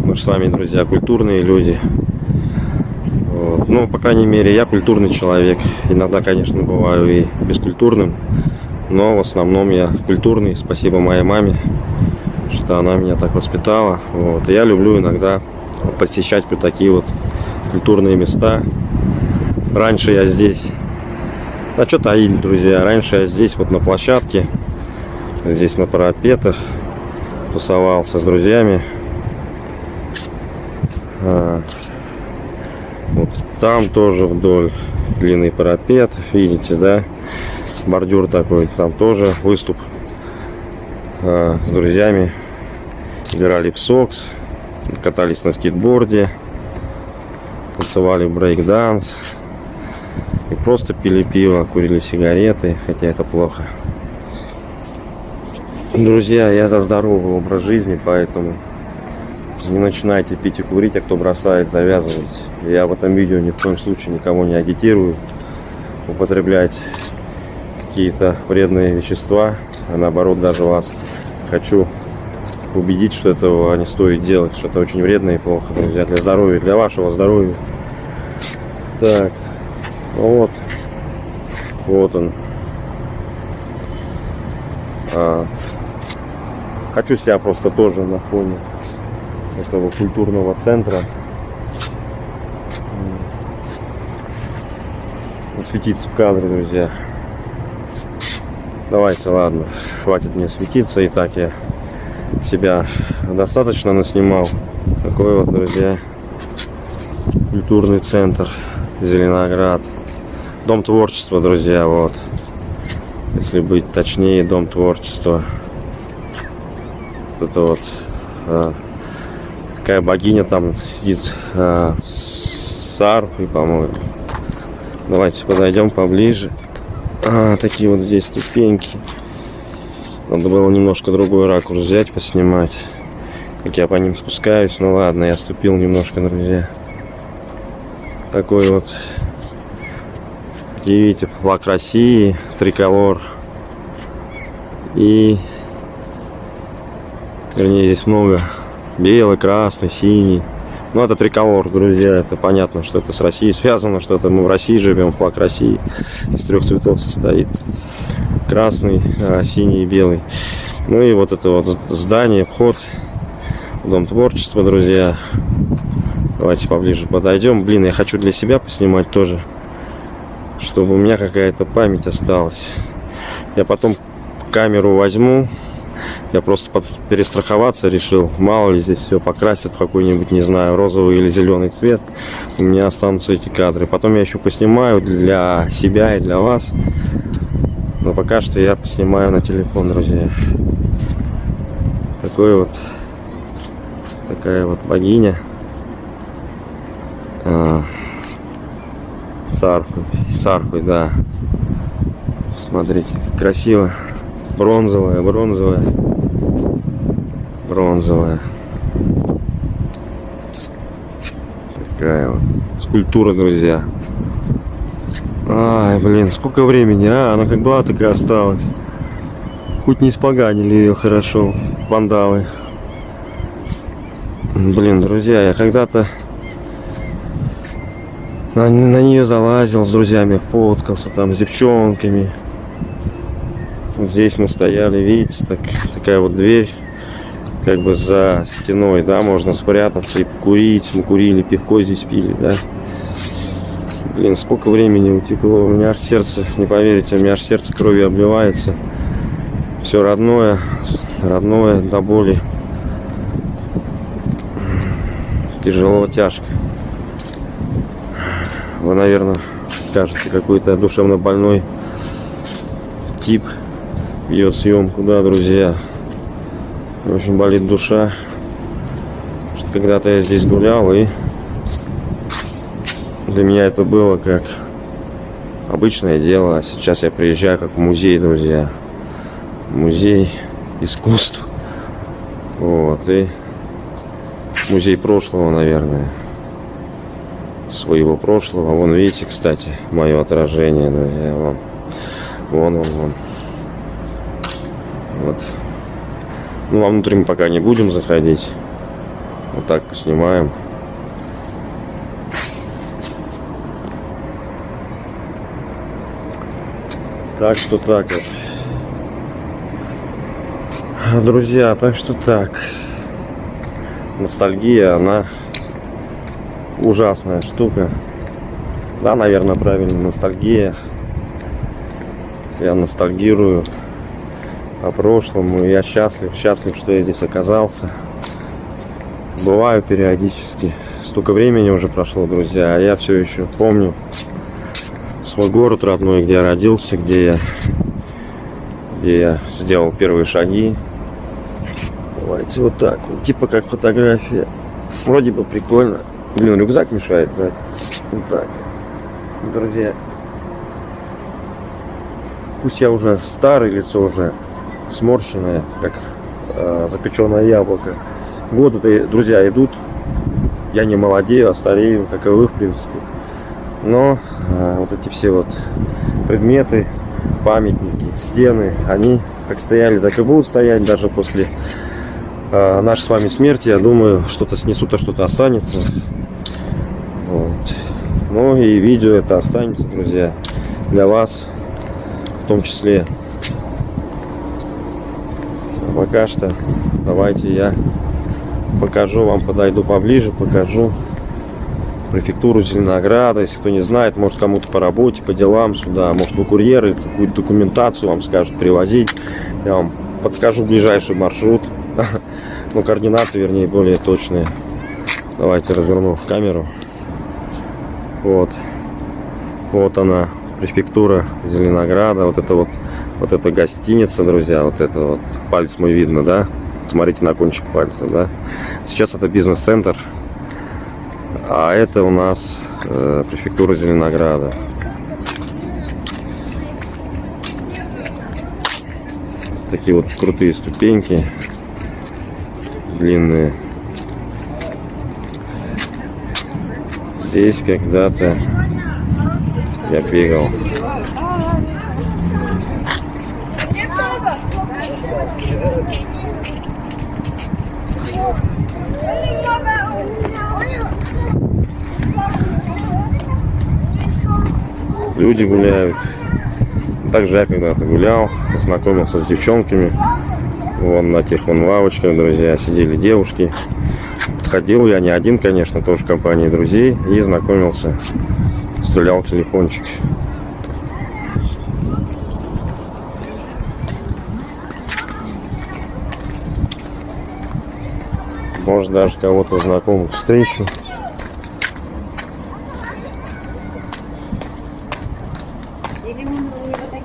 Speaker 1: Мы же с вами, друзья, культурные люди. Ну, по крайней мере, я культурный человек. Иногда, конечно, бываю и бескультурным. Но в основном я культурный. Спасибо моей маме, что она меня так воспитала. Вот. Я люблю иногда посещать вот такие вот культурные места. Раньше я здесь... А что таили, друзья? Раньше я здесь вот на площадке, здесь на парапетах тусовался с друзьями. Там тоже вдоль длинный парапет, видите, да? Бордюр такой, там тоже выступ а, с друзьями. Играли в сокс, катались на скейтборде, танцевали брейк-данс. И просто пили пиво, курили сигареты, хотя это плохо. Друзья, я за здоровый образ жизни, поэтому не начинайте пить и курить, а кто бросает, завязывайте. Я в этом видео ни в коем случае никого не агитирую употреблять какие-то вредные вещества, а наоборот даже вас хочу убедить, что этого не стоит делать, что это очень вредно и плохо, друзья, для здоровья, для вашего здоровья. Так, вот, вот он. А, хочу себя просто тоже на фоне этого культурного центра м, засветиться в кадре, друзья. Давайте, ладно, хватит мне светиться, и так я себя достаточно наснимал. Такой вот, друзья, культурный центр Зеленоград. Дом творчества, друзья, вот. Если быть точнее, дом творчества. Вот это вот а, такая богиня там сидит с арфой, по-моему. Давайте подойдем поближе. А, такие вот здесь ступеньки. Надо было немножко другой ракурс взять, поснимать. Как я по ним спускаюсь. Ну ладно, я ступил немножко, друзья. Такой вот. Видите, флаг России, триколор. И... Вернее, здесь много. Белый, красный, синий. Ну, это триколор, друзья. Это понятно, что это с Россией связано, что это мы в России живем. Флаг России из трех цветов состоит. Красный, а, синий и белый. Ну и вот это вот здание, вход Дом творчества, друзья. Давайте поближе подойдем. Блин, я хочу для себя поснимать тоже. Чтобы у меня какая-то память осталась. Я потом камеру возьму. Я просто перестраховаться решил. Мало ли здесь все покрасят какой-нибудь, не знаю, розовый или зеленый цвет. У меня останутся эти кадры. Потом я еще поснимаю для себя и для вас. Но пока что я поснимаю на телефон, друзья. Такой вот. Такая вот богиня. А, с арфой. С арфой, да. Смотрите, красиво. Бронзовая, бронзовая. Бронзовая. Такая вот скульптура, друзья. Ай, блин, сколько времени, а? Она как была, так и осталась. Хоть не испоганили ее хорошо, вандалы. Блин, друзья, я когда-то на, на нее залазил с друзьями, фоткался там с девчонками. Здесь мы стояли, видите, так, такая вот дверь, как бы за стеной, да, можно спрятаться и покурить. Мы курили, пивко здесь пили, да. Блин, сколько времени утекло, у меня аж сердце, не поверите, у меня аж сердце кровью обливается. Все родное, родное до боли. Тяжело, тяжко. Вы, наверное, скажете, какой-то душевно больной тип ведет съемку, да, друзья. Очень болит душа. Когда-то я здесь гулял и для меня это было как обычное дело. А сейчас я приезжаю как в музей, друзья. Музей искусств. Вот. И музей прошлого, наверное. Своего прошлого. Вон, видите, кстати, мое отражение, друзья. Вон, вон, вон, вон. Вот. Ну, вовнутрь мы пока не будем заходить. Вот так поснимаем. Так что так вот. Друзья, так что так. Ностальгия, она ужасная штука. Да, наверное, правильно, ностальгия. Я ностальгирую о прошлом, и я счастлив, счастлив, что я здесь оказался. Бываю периодически. Столько времени уже прошло, друзья, а я все еще помню свой город родной, где я родился, где я, где я сделал первые шаги. Давайте вот так, вот, типа как фотография. Вроде бы прикольно. Блин, рюкзак мешает, да? Вот так. Друзья, пусть я уже старый, лицо уже сморщенное, как э, запеченное яблоко. Годы-то, друзья, идут. Я не молодею, а старею, как и вы, в принципе. Но э, вот эти все вот предметы, памятники, стены, они как стояли, так и будут стоять даже после э, нашей с вами смерти. Я думаю, что-то снесут, а что-то останется. Вот. Ну и видео это останется, друзья, для вас в том числе. Пока что давайте я покажу вам, подойду поближе, покажу префектуру Зеленограда. Если кто не знает, может кому-то по работе, по делам сюда, может вы курьеры, какую-то документацию вам скажут привозить. Я вам подскажу ближайший маршрут, ну координаты, вернее, более точные. Давайте разверну камеру. Вот, вот она, префектура Зеленограда. Вот это вот, вот эта гостиница, друзья, вот это вот палец мой видно, да? Смотрите на кончик пальца, да? Сейчас это бизнес-центр а это у нас э, префектура Зеленограда. Такие вот крутые ступеньки. Длинные. Здесь когда-то я бегал. Люди гуляют. Также я когда-то гулял, познакомился с девчонками. Вон на тех вон лавочках, друзья, сидели девушки. Подходил я не один, конечно, тоже в компании друзей. И знакомился. Стрелял телефончик. Может даже кого-то знакомых встречу.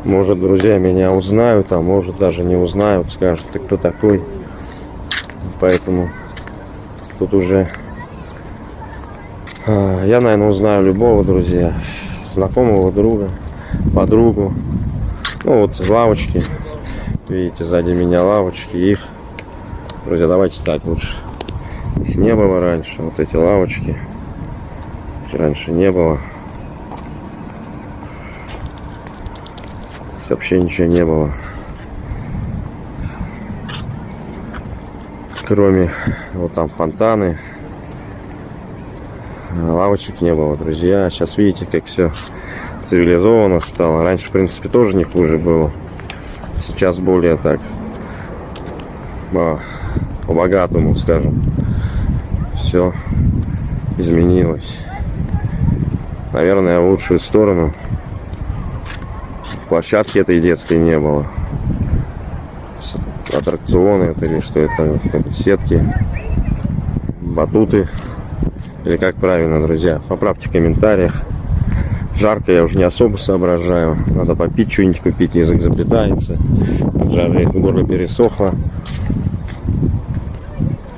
Speaker 1: Может, друзья меня узнают, а может даже не узнают, скажут, ты кто такой. Поэтому тут уже а, я, наверное, узнаю любого, друзья, знакомого друга, подругу. Ну вот лавочки. Видите, сзади меня лавочки. Их, друзья, давайте так лучше. Их не было раньше. Вот эти лавочки. Раньше не было. Вообще ничего не было. Кроме вот там фонтаны. Лавочек не было, друзья. Сейчас видите, как все цивилизованно стало. Раньше, в принципе, тоже не хуже было. Сейчас более так по-богатому, скажем. Все изменилось. Наверное, в лучшую сторону. Площадки этой детской не было. Аттракционы это или что это, сетки, батуты. Или как правильно, друзья? Поправьте в комментариях. Жарко я уже не особо соображаю. Надо попить что-нибудь купить, язык заплетается. Жары горло пересохло.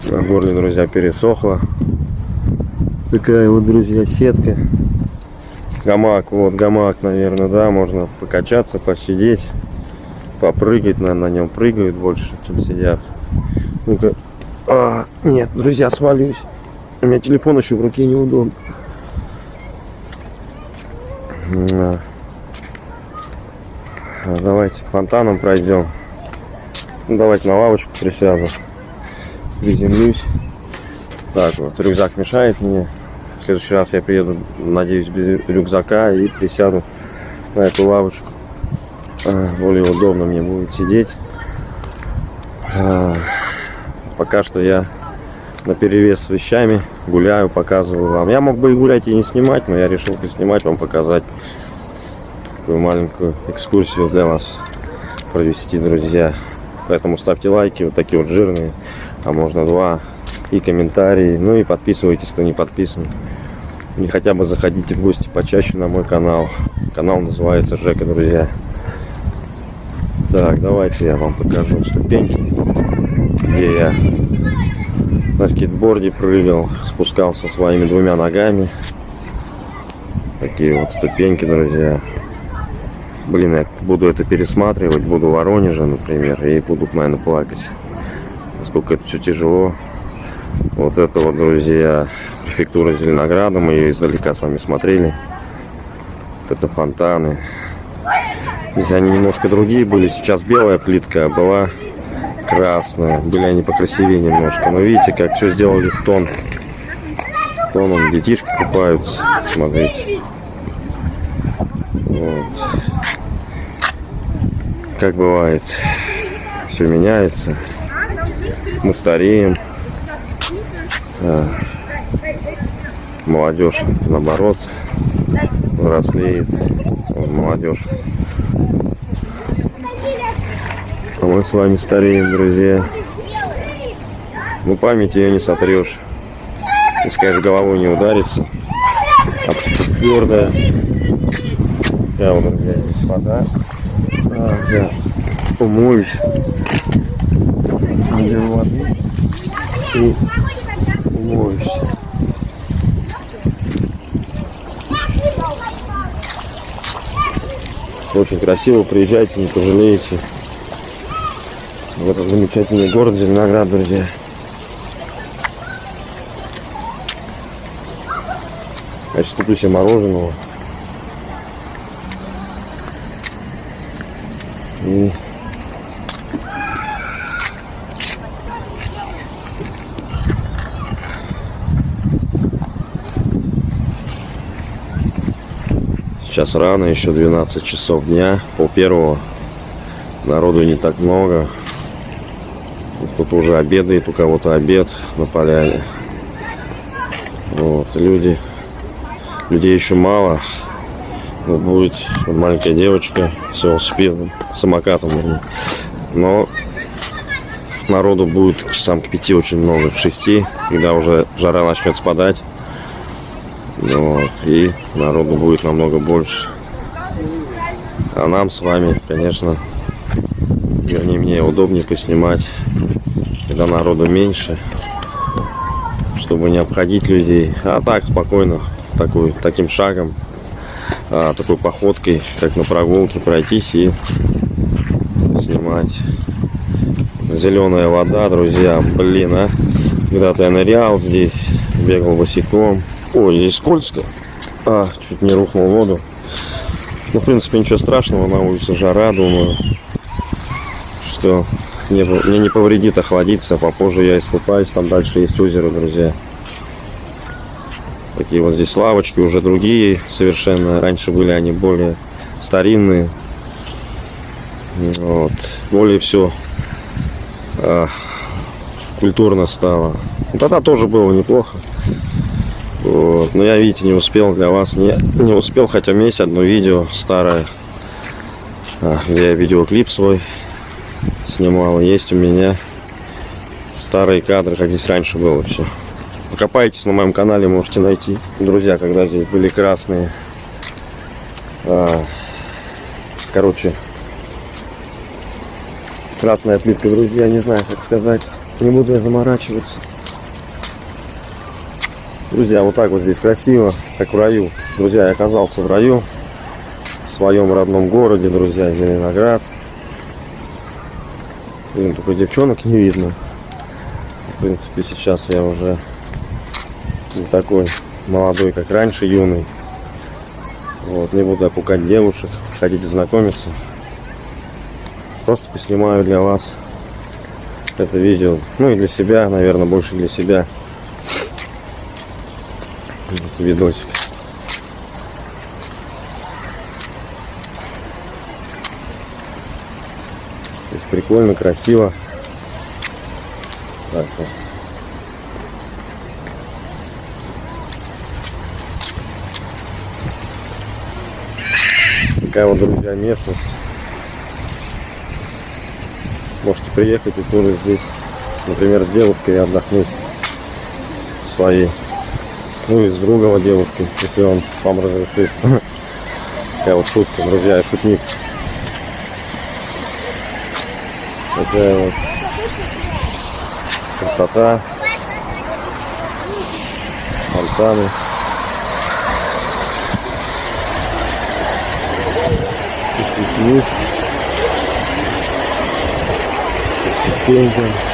Speaker 1: На горле, друзья, пересохло. Такая вот, друзья, сетка. Гамак, вот гамак, наверное, да, можно покачаться, посидеть, попрыгать, на, на нем прыгают больше, чем сидят. Ну-ка, а, нет, друзья, свалюсь. У меня телефон еще в руке неудобно. А, давайте фонтаном пройдем. Ну, давайте на лавочку присяду. Приземлюсь. Так, вот рюкзак мешает мне. Следующий раз я приеду, надеюсь, без рюкзака и присяду на эту лавочку. А, более удобно мне будет сидеть. А, пока что я на перевес с вещами гуляю, показываю вам. Я мог бы и гулять и не снимать, но я решил поснимать вам, показать такую маленькую экскурсию для вас провести, друзья. Поэтому ставьте лайки, вот такие вот жирные, а можно два, и комментарии, ну и подписывайтесь, кто не подписан. И хотя бы заходите в гости почаще на мой канал. Канал называется Жека, друзья. Так, давайте я вам покажу ступеньки, где я на скейтборде прыгал, спускался своими двумя ногами. Такие вот ступеньки, друзья. Блин, я буду это пересматривать, буду в Воронеже, например, и буду, наверное, плакать. Насколько это все тяжело. Вот это вот, друзья, префектура Зеленограда. Мы ее издалека с вами смотрели. Вот это фонтаны. Здесь они немножко другие были. Сейчас белая плитка, была красная. Были они покрасивее немножко. Но видите, как все сделали в тон. Тоном детишки купаются. Смотрите. Вот. Как бывает, все меняется. Мы стареем. А, молодежь, наоборот, взрослеет. Молодежь а мы с вами стареем, друзья. Ну, память ее не сотрешь. Если, конечно, головой не ударится. А что твердая. Я вот, друзья, здесь вода. А, я умоюсь. Воды. И умоюсь. Очень красиво, приезжайте, не пожалеете в этот замечательный город Зеленоград, друзья. Сейчас куплю себе мороженого. И Сейчас рано, еще 12 часов дня, пол первого. Народу не так много. Тут уже обедает, у кого-то обед на поляне. Вот, люди. Людей еще мало. Вот будет маленькая девочка с велосипедом, самокатом, вернее. Но народу будет часам к пяти очень много, к шести, когда уже жара начнет спадать. Вот, и народу будет намного больше. А нам с вами, конечно, вернее мне удобнее поснимать когда народу меньше, чтобы не обходить людей. А так спокойно, такой, таким шагом, а, такой походкой, как на прогулке, пройтись и снимать. Зеленая вода, друзья, блин, а. Когда-то я нырял здесь, бегал босиком. Ой, здесь скользко. А, чуть не рухнул в воду. Ну, в принципе, ничего страшного, на улице жара, думаю, что не, мне не повредит охладиться, попозже я искупаюсь, там дальше есть озеро, друзья. Такие вот здесь лавочки, уже другие совершенно, раньше были они более старинные, вот, более все культурно стало. Тогда тоже было неплохо. Вот. Но я, видите, не успел для вас. Не, не успел, хотя у меня есть одно видео старое, а, где я видеоклип свой снимал. Есть у меня старые кадры, как здесь раньше было все. Покопайтесь на моем канале, можете найти. Друзья, когда здесь были красные. А, короче, красная плитка, друзья, не знаю, как сказать. Не буду я заморачиваться. Друзья, вот так вот здесь красиво, как в раю. Друзья, я оказался в раю, в своем родном городе, друзья, Зеленоград. Блин, только девчонок не видно. В принципе, сейчас я уже не такой молодой, как раньше, юный. Вот, не буду опукать девушек. Хотите знакомиться? Просто поснимаю для вас это видео. Ну и для себя, наверное, больше для себя видосик. То прикольно, красиво. Так, вот. Такая вот, друзья, местность. Можете приехать и тоже здесь, например, с девушкой отдохнуть своей. Ну и с другого девушки, если он вам разрешит. Такая вот шутка, друзья, я шутник. Такая вот красота. Фонтаны. Пикник.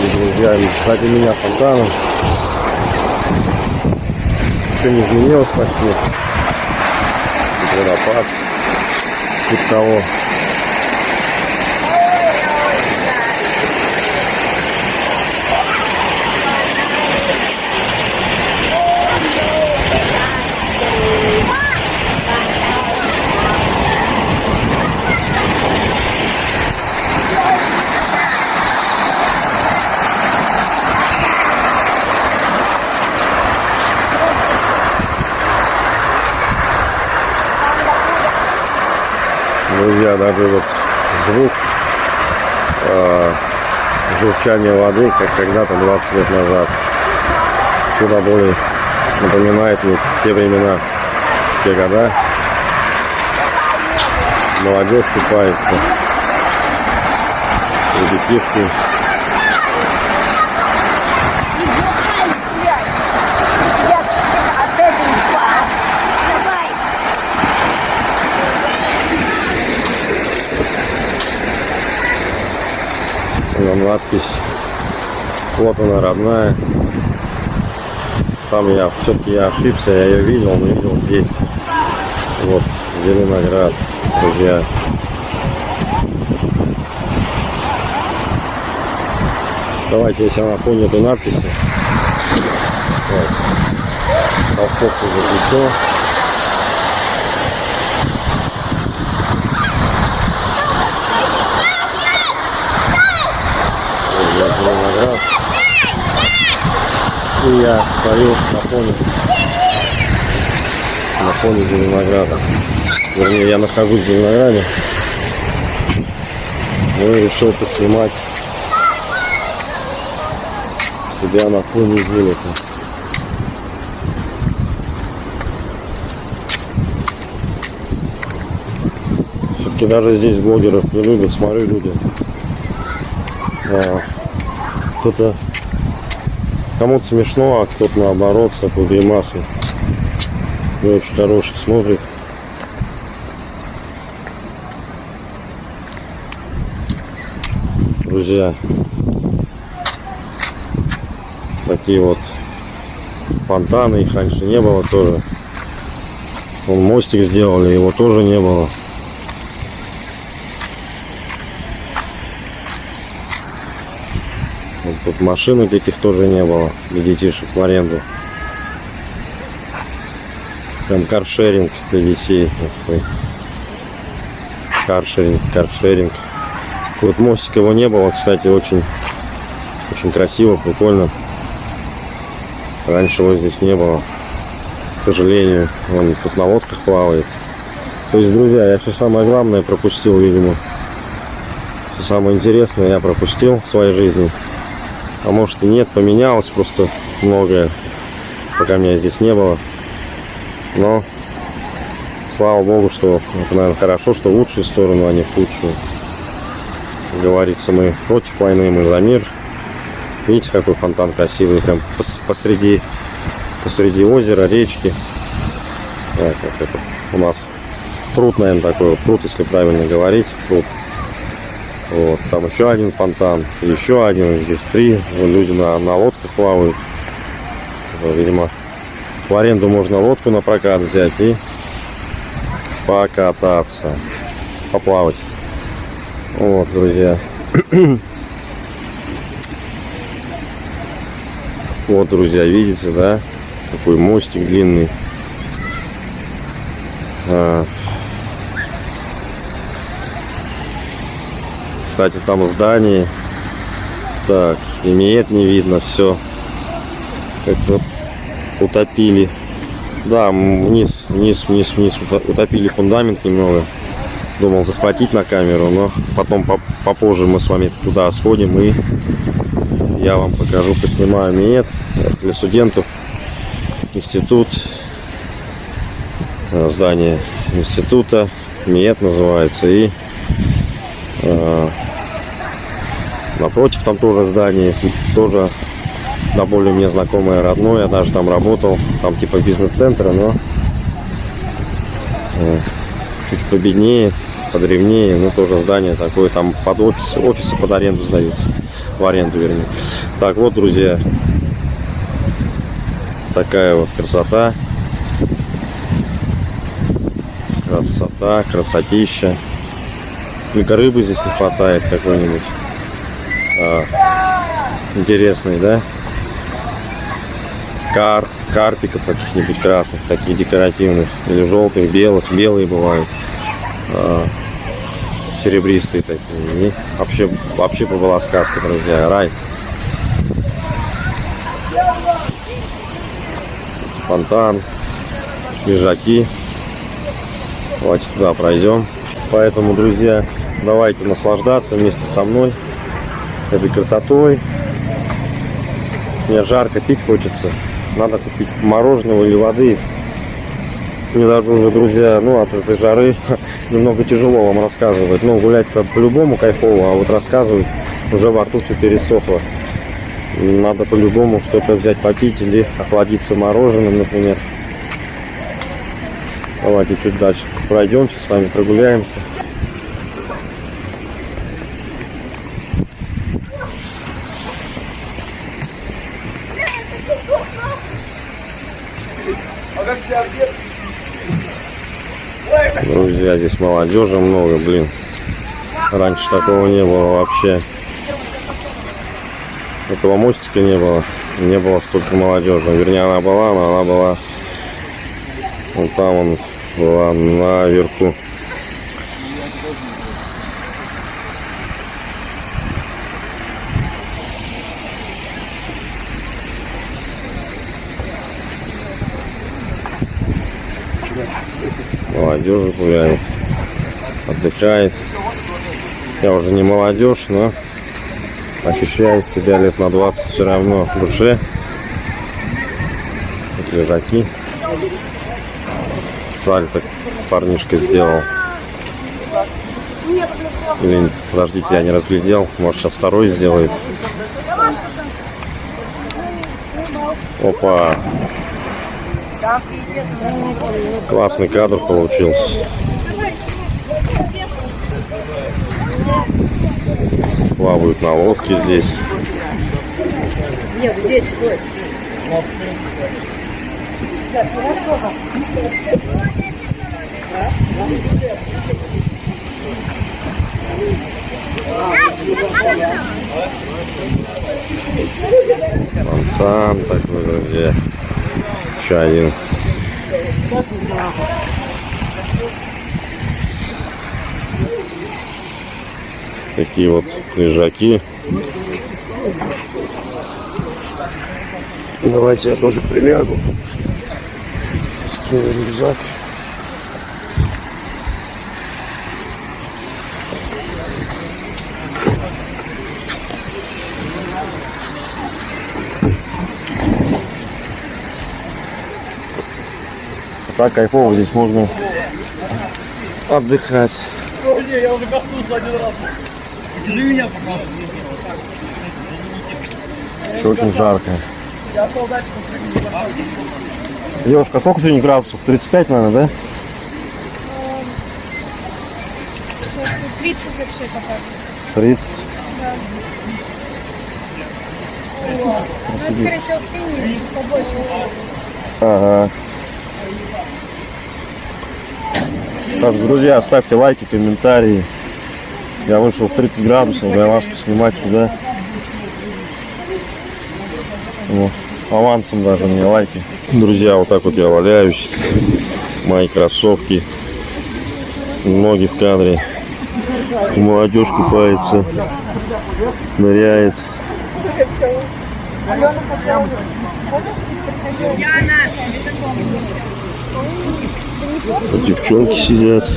Speaker 1: Ступеньки. И друзья, кстати, меня фонтаном ничего не изменилось почти. Водопад. Типа того. Друзья, даже вот звук э, журчания воды, как когда-то 20 лет назад, куда более напоминает мне те времена, те года. Молодежь купается, ребятишки. Там надпись. Вот она родная. Там я все-таки я ошибся, я ее видел, но видел здесь. Вот, Зеленоград, друзья. Давайте, если она фоне этой надписи. Вот. Толстовку за виноград. И я стою на фоне, на фоне винограда. Вернее, я нахожусь в винограде. Ну и решил поснимать себя на фоне зелени. Все-таки даже здесь блогеров не любят, смотрю люди. А, кто-то кому-то смешно, а кто-то наоборот с такой гримасой. Не очень хороший смотрит. Друзья, такие вот фонтаны, их раньше не было тоже. Вон мостик сделали, его тоже не было. Вот тут машинок этих тоже не было для детишек в аренду. Прям каршеринг для детей. такой. Каршеринг, каршеринг. Вот мостик его не было, кстати, очень, очень красиво, прикольно. Раньше его здесь не было. К сожалению, он тут на лодках плавает. То есть, друзья, я все самое главное пропустил, видимо. Все самое интересное я пропустил в своей жизни. А может и нет, поменялось просто многое, пока меня здесь не было. Но слава богу, что это, наверное, хорошо, что в лучшую сторону, а не в худшую. Говорится, мы против войны, мы за мир. Видите, какой фонтан красивый, прям пос- посреди, посреди озера, речки. Так, вот это у нас пруд, наверное, такой пруд, если правильно говорить, пруд. Вот, там еще один фонтан, еще один, здесь три. Вон люди на, на лодках плавают. Видимо, в аренду можно лодку на прокат взять и покататься, поплавать. Вот, друзья. Вот, друзья, видите, да? Такой мостик длинный. Кстати, там здание. Так, имеет не видно, все. Как-то утопили. Да, вниз, вниз, вниз, вниз уто- утопили фундамент немного. Думал захватить на камеру, но потом поп- попозже мы с вами туда сходим и я вам покажу, поснимаю МИЭТ для студентов. Институт, э, здание института, МИЭТ называется. И напротив там тоже здание, тоже да, более мне знакомое, родное, я даже там работал, там типа бизнес-центра, но э, чуть победнее, подревнее, но тоже здание такое, там под офис, офисы под аренду сдаются, в аренду вернее. Так, вот, друзья, такая вот красота, красота, красотища. Только рыбы здесь не хватает какой-нибудь а, интересной, да? Кар, карпиков каких-нибудь красных, таких декоративных, или желтых, белых, белые бывают, а, серебристые такие. И вообще, вообще была сказка, друзья, рай. Фонтан, лежаки. Давайте туда пройдем. Поэтому, друзья, давайте наслаждаться вместе со мной этой красотой. Мне жарко, пить хочется. Надо купить мороженого или воды. Мне даже уже, друзья, ну от этой жары немного тяжело вам рассказывать. Ну, гулять-то по-любому кайфово, а вот рассказывать уже во рту все пересохло. Надо по-любому что-то взять попить или охладиться мороженым, например. Давайте чуть дальше пройдемте, с вами прогуляемся. Друзья, здесь молодежи много, блин. Раньше такого не было вообще. Этого мостика не было. Не было столько молодежи. Вернее, она была, но она была вот там он была наверху. Молодежь гуляет, отдыхает. Я уже не молодежь, но ощущаю себя лет на 20 все равно в душе. Вот лежаки. Сальто парнишка сделал. Или, подождите, я не разглядел. Может, сейчас второй сделает. Опа. Классный кадр получился. Плавают на лодке здесь.
Speaker 2: Нет, здесь стой.
Speaker 1: Фонтан такой, друзья. Еще один. Такие вот лежаки. Давайте я тоже прилягу. Скину рюкзак. Так кайфово здесь можно отдыхать.
Speaker 3: Я уже коснулся один раз. Держи.
Speaker 1: Еще очень жарко. Девушка, сколько сегодня градусов? 35, наверное, да?
Speaker 2: 30 вообще показывает.
Speaker 1: 30.
Speaker 2: Ну, это, скорее всего, в тени побольше.
Speaker 1: Ага. Так, друзья, ставьте лайки, комментарии. Я вышел в 30 градусов, для вас снимать сюда. Вот. Авансом даже мне лайки. Друзья, вот так вот я валяюсь. Мои кроссовки. Ноги в кадре. Молодежь купается. Ныряет. Девчонки сидят.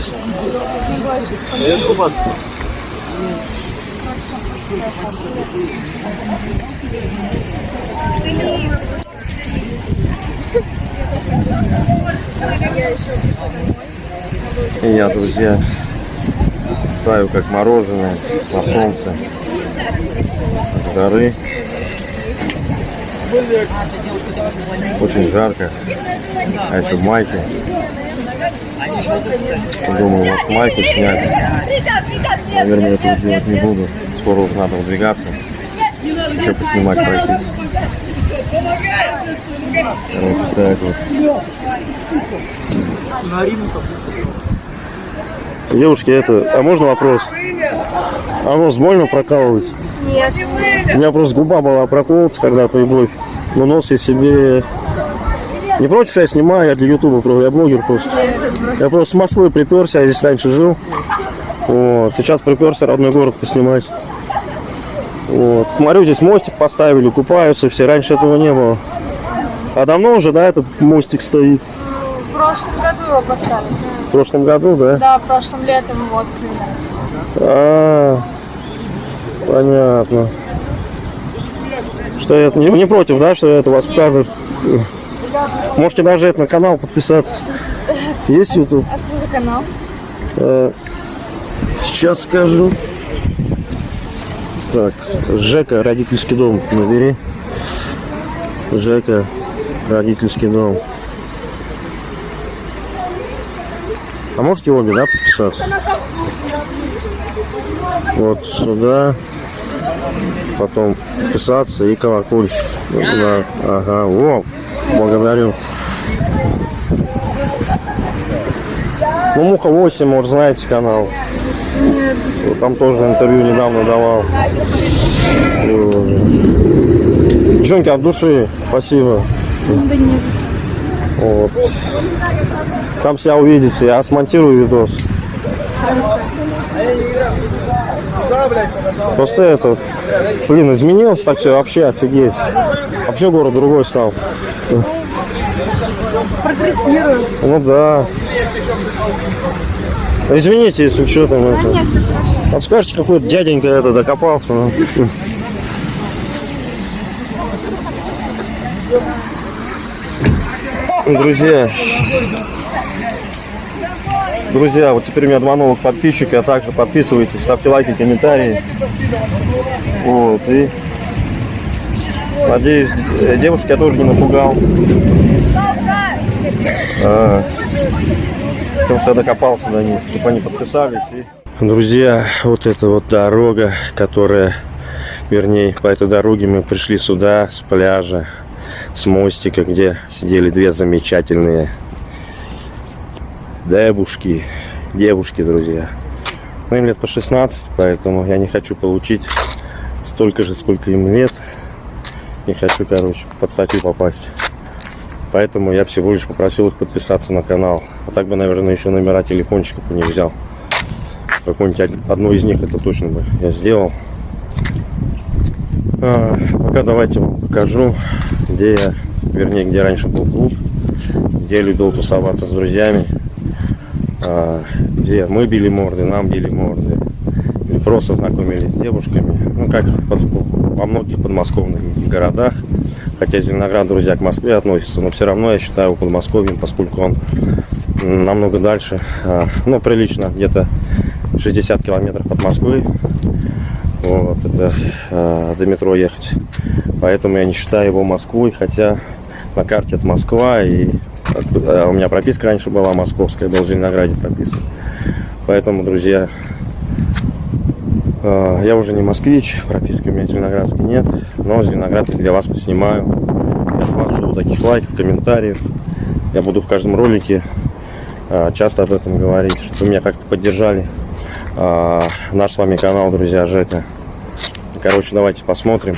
Speaker 1: И я, друзья, таю как мороженое на солнце. С горы. Очень жарко. А еще в майке. Думаю, может майку снять. Наверное, этого делать не буду. Скоро уже надо выдвигаться. Еще поснимать пройти. Короче, так вот. Девушки, это, а можно вопрос? А нос больно прокалывать?
Speaker 2: Нет.
Speaker 1: У меня просто губа была проколота когда-то и бровь. Но нос я себе... Не против, что я снимаю, я для ютуба, я блогер просто. Я просто с Москвы приперся, я здесь раньше жил. Вот. Сейчас приперся родной город поснимать. Вот. Смотрю, здесь мостик поставили, купаются все. Раньше этого не было. А давно уже, да, этот мостик стоит?
Speaker 2: В прошлом году его поставили.
Speaker 1: В прошлом году, да?
Speaker 2: Да, прошлым летом его открыли.
Speaker 1: А, понятно. Что я не, не против, да, что это вас покажут. Можете даже это на канал подписаться. Есть YouTube?
Speaker 2: А что за канал?
Speaker 1: Э, Сейчас скажу. Так, Жека, родительский дом, набери. Жека, родительский дом. А можете обе, да, подписаться? Вот сюда. Потом подписаться и колокольчик. Вот туда. Ага, о, благодарю. Ну, Муха 8, может, знаете канал. Вот Там тоже интервью недавно давал. Девчонки, от души, спасибо. Вот. Там себя увидите, я смонтирую видос. Просто это, блин, изменилось так все, вообще офигеть. Вообще город другой стал.
Speaker 2: Прогрессирую.
Speaker 1: Ну да. Извините, если что там это. Вот скажете, какой дяденька это докопался. ну. Друзья, друзья, вот теперь у меня два новых подписчика, а также подписывайтесь, ставьте лайки, комментарии. Вот, и надеюсь, э, девушек я тоже не напугал. А, потому что я докопался до них, чтобы они подписались. И... Друзья, вот эта вот дорога, которая, вернее, по этой дороге мы пришли сюда с пляжа, с мостика, где сидели две замечательные девушки, девушки, друзья. Ну, им лет по 16, поэтому я не хочу получить столько же, сколько им лет. Не хочу, короче, под статью попасть. Поэтому я всего лишь попросил их подписаться на канал. А так бы, наверное, еще номера телефончиков бы не взял. Какую-нибудь одну из них это точно бы я сделал. А, пока давайте вам покажу, где я, вернее, где раньше был клуб, где я любил тусоваться с друзьями, а, где мы били морды, нам били морды, или просто знакомились с девушками, ну, как под, во многих подмосковных городах, хотя Зеленоград, друзья, к Москве относится, но все равно я считаю его Подмосковьем, поскольку он намного дальше, а, ну, прилично, где-то 60 километров от Москвы. Вот, это э, до метро ехать. Поэтому я не считаю его Москвой, хотя на карте это Москва, и э, у меня прописка раньше была московская, был в Зеленограде прописан. Поэтому, друзья, я уже не москвич, прописки у меня зеленоградской нет, но Зеленоград для вас поснимаю. Я вас жду таких лайков, комментариев. Я буду в каждом ролике э, часто об этом говорить, чтобы меня как-то поддержали а, наш с вами канал, друзья, Жека. Короче, давайте посмотрим.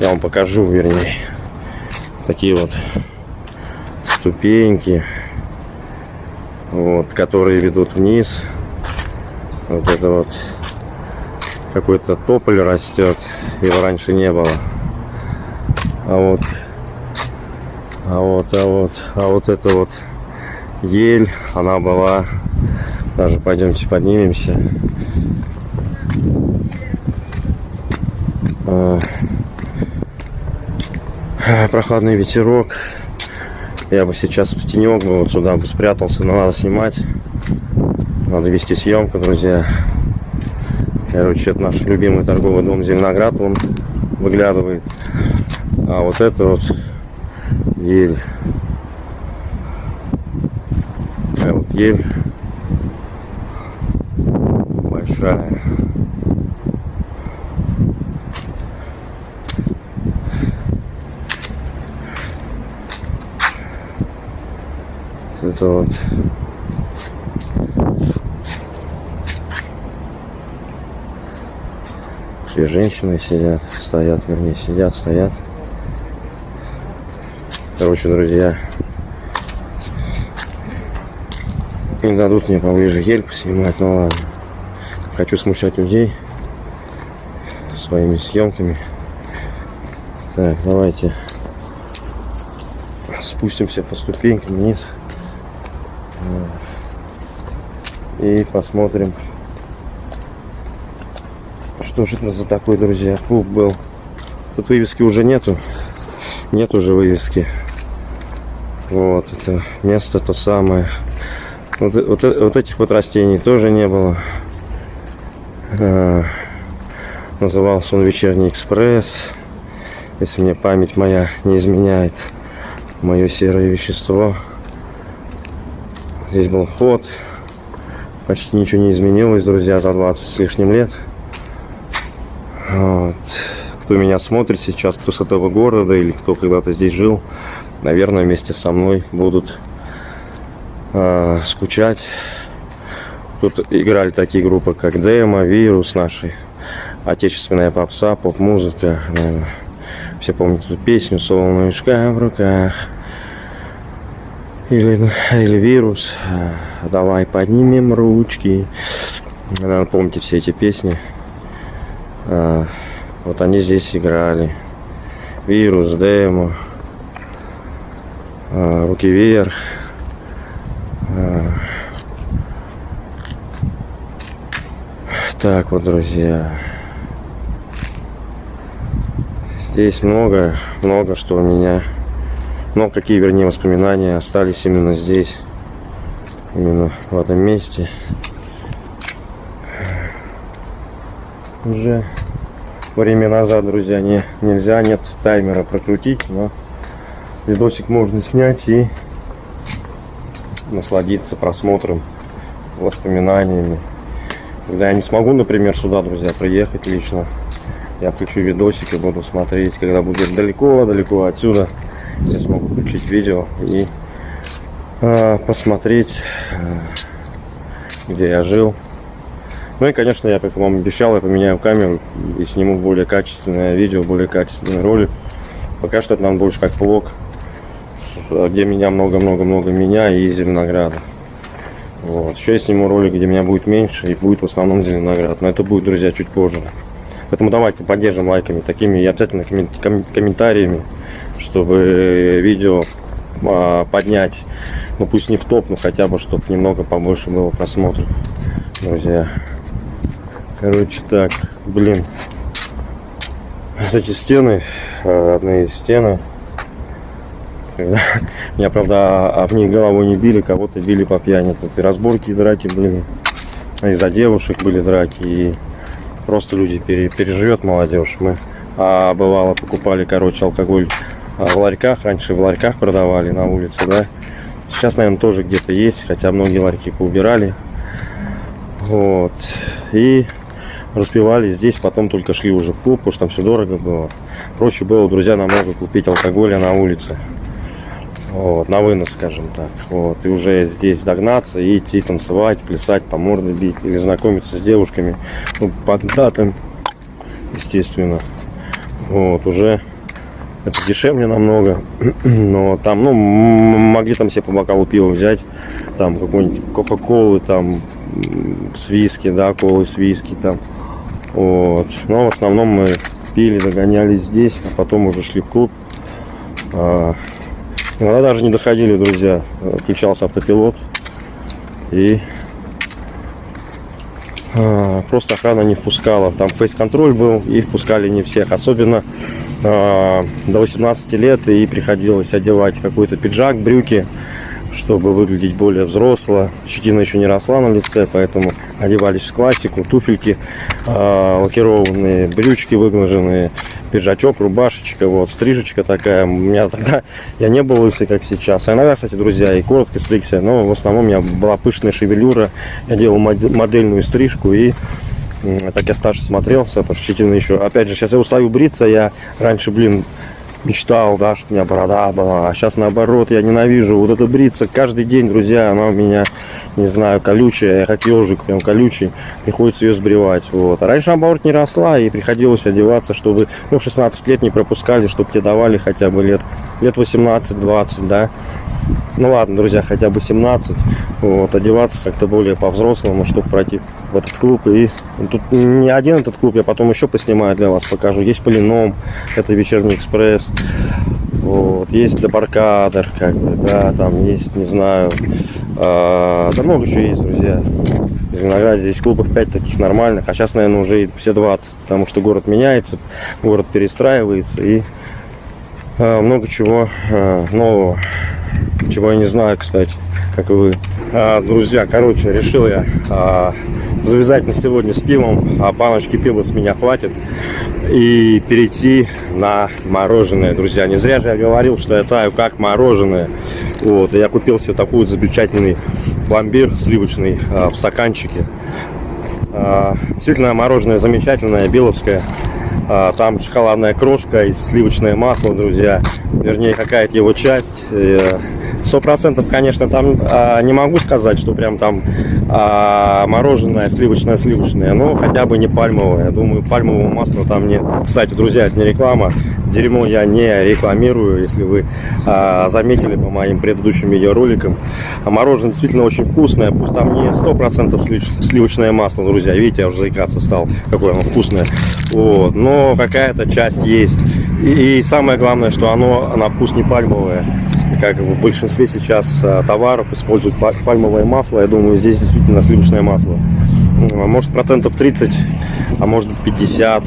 Speaker 1: Я вам покажу, вернее, такие вот ступеньки, вот, которые ведут вниз. Вот это вот какой-то тополь растет, его раньше не было. А вот, а вот, а вот, а вот это вот ель, она была даже пойдемте поднимемся. А, прохладный ветерок. Я бы сейчас в тенек бы вот сюда бы спрятался, но надо снимать. Надо вести съемку, друзья. Короче, это наш любимый торговый дом Зеленоград, он выглядывает. А вот это вот ель. А вот ель большая. Это вот Две женщины сидят, стоят, вернее, сидят, стоят. Короче, друзья, не дадут мне поближе ель снимать, но ладно хочу смущать людей своими съемками. Так, давайте спустимся по ступенькам вниз и посмотрим, что же это за такой, друзья, клуб был. Тут вывески уже нету, нет уже вывески. Вот это место то самое. Вот, вот, вот этих вот растений тоже не было. Э, назывался он «Вечерний экспресс». Если мне память моя не изменяет, мое серое вещество. Здесь был вход. Почти ничего не изменилось, друзья, за 20 с лишним лет. Вот. Кто меня смотрит сейчас, кто с этого города или кто когда-то здесь жил, наверное, вместе со мной будут э, скучать Тут играли такие группы, как Демо, Вирус, наши отечественная попса, поп-музыка. Все помнят эту песню «Солнышко в руках». Или, или «Вирус», «Давай поднимем ручки». Наверное, помните все эти песни. А, вот они здесь играли. «Вирус», «Демо», а, «Руки вверх». А, так вот, друзья. Здесь много, много что у меня, ну, какие, вернее, воспоминания остались именно здесь, именно в этом месте. Уже время назад, друзья, не, нельзя, нет таймера прокрутить, но видосик можно снять и насладиться просмотром, воспоминаниями. Когда я не смогу, например, сюда, друзья, приехать лично, я включу видосик и буду смотреть, когда будет далеко-далеко отсюда, я смогу включить видео и а, посмотреть, а, где я жил. Ну и, конечно, я, как вам обещал, я поменяю камеру и сниму более качественное видео, более качественный ролик. Пока что это нам больше как влог, где меня много-много-много меня и Зеленограда. Вот. Еще я сниму ролик, где меня будет меньше и будет в основном Зеленоград. Но это будет, друзья, чуть позже. Поэтому давайте поддержим лайками такими и обязательно коммен- ком- комментариями, чтобы видео а, поднять, ну пусть не в топ, но хотя бы чтобы немного побольше было просмотров, друзья. Короче, так, блин. Эти стены, э, одни из стены. Когда- Меня, правда, об них головой не били, кого-то били по пьяни. Тут и разборки, и драки были. Из-за девушек были драки. И просто люди пере- переживет молодежь. Мы а, бывало покупали, короче, алкоголь а, в ларьках. Раньше в ларьках продавали на улице, да. Сейчас, наверное, тоже где-то есть, хотя многие ларьки поубирали. Вот. И распивали здесь, потом только шли уже в клуб, потому что там все дорого было. Проще было, друзья, намного купить алкоголя на улице. Вот, на вынос, скажем так. Вот, и уже здесь догнаться и идти танцевать, плясать, там морды бить или знакомиться с девушками. Ну, под датам, естественно. Вот, уже это дешевле намного. Но там, ну, могли там себе по бокалу пива взять. Там какой-нибудь Кока-Колы, там с виски, да, колы с виски там. Вот. Но в основном мы пили, догоняли здесь, а потом уже шли в клуб. А, Иногда даже не доходили, друзья. Включался автопилот. И а, просто охрана не впускала. Там фейс-контроль был, и впускали не всех. Особенно а, до 18 лет, и приходилось одевать какой-то пиджак, брюки, чтобы выглядеть более взросло. Щетина еще не росла на лице, поэтому одевались в классику, туфельки а, лакированные, брючки выглаженные, пиджачок, рубашечка, вот, стрижечка такая. У меня тогда, я не был лысый, как сейчас. А иногда, кстати, друзья, и коротко стригся, но в основном у меня была пышная шевелюра. Я делал мод- модельную стрижку и так я старше смотрелся, потому что щетина еще. Опять же, сейчас я устаю бриться, я раньше, блин, мечтал, да, что у меня борода была, а сейчас наоборот, я ненавижу вот это бриться каждый день, друзья, она у меня, не знаю, колючая, я как ежик, прям колючий, приходится ее сбривать, вот. А раньше, наоборот, не росла, и приходилось одеваться, чтобы, ну, 16 лет не пропускали, чтобы тебе давали хотя бы лет, лет 18-20, да. Ну ладно, друзья, хотя бы 17, вот, одеваться как-то более по-взрослому, чтобы пройти в этот клуб. И тут не один этот клуб, я потом еще поснимаю для вас, покажу. Есть Полином, это вечерний экспресс. Вот, есть Дебаркадер, как бы, да, там есть, не знаю, а, да много еще есть, друзья. В Зеленограде здесь клубов 5 таких нормальных, а сейчас, наверное, уже все 20, потому что город меняется, город перестраивается и много чего а, нового, чего я не знаю, кстати, как вы. А, друзья, короче, решил я завязать на сегодня с пивом, а баночки пива с меня хватит, и перейти на мороженое, друзья. Не зря же я говорил, что я таю как мороженое. Вот, я купил себе такой замечательный пломбир сливочный в стаканчике. Действительно, мороженое замечательное, беловское. А, Там шоколадная крошка и сливочное масло, друзья. Вернее, какая-то его часть. Э, Сто процентов, конечно, там а, не могу сказать, что прям там а, мороженое сливочное сливочное, но хотя бы не пальмовое. Я думаю, пальмового масла там нет. Кстати, друзья, это не реклама. Дерьмо я не рекламирую, если вы а, заметили по моим предыдущим видеороликам. А мороженое действительно очень вкусное, пусть там не сто процентов сливочное масло, друзья. Видите, я уже заикаться стал, какое оно вкусное. Вот. Но какая-то часть есть. И, самое главное, что оно на вкус не пальмовое. Как в большинстве сейчас а, товаров используют па- пальмовое масло. Я думаю, здесь действительно сливочное масло. М, Может процентов 30, а может быть 50,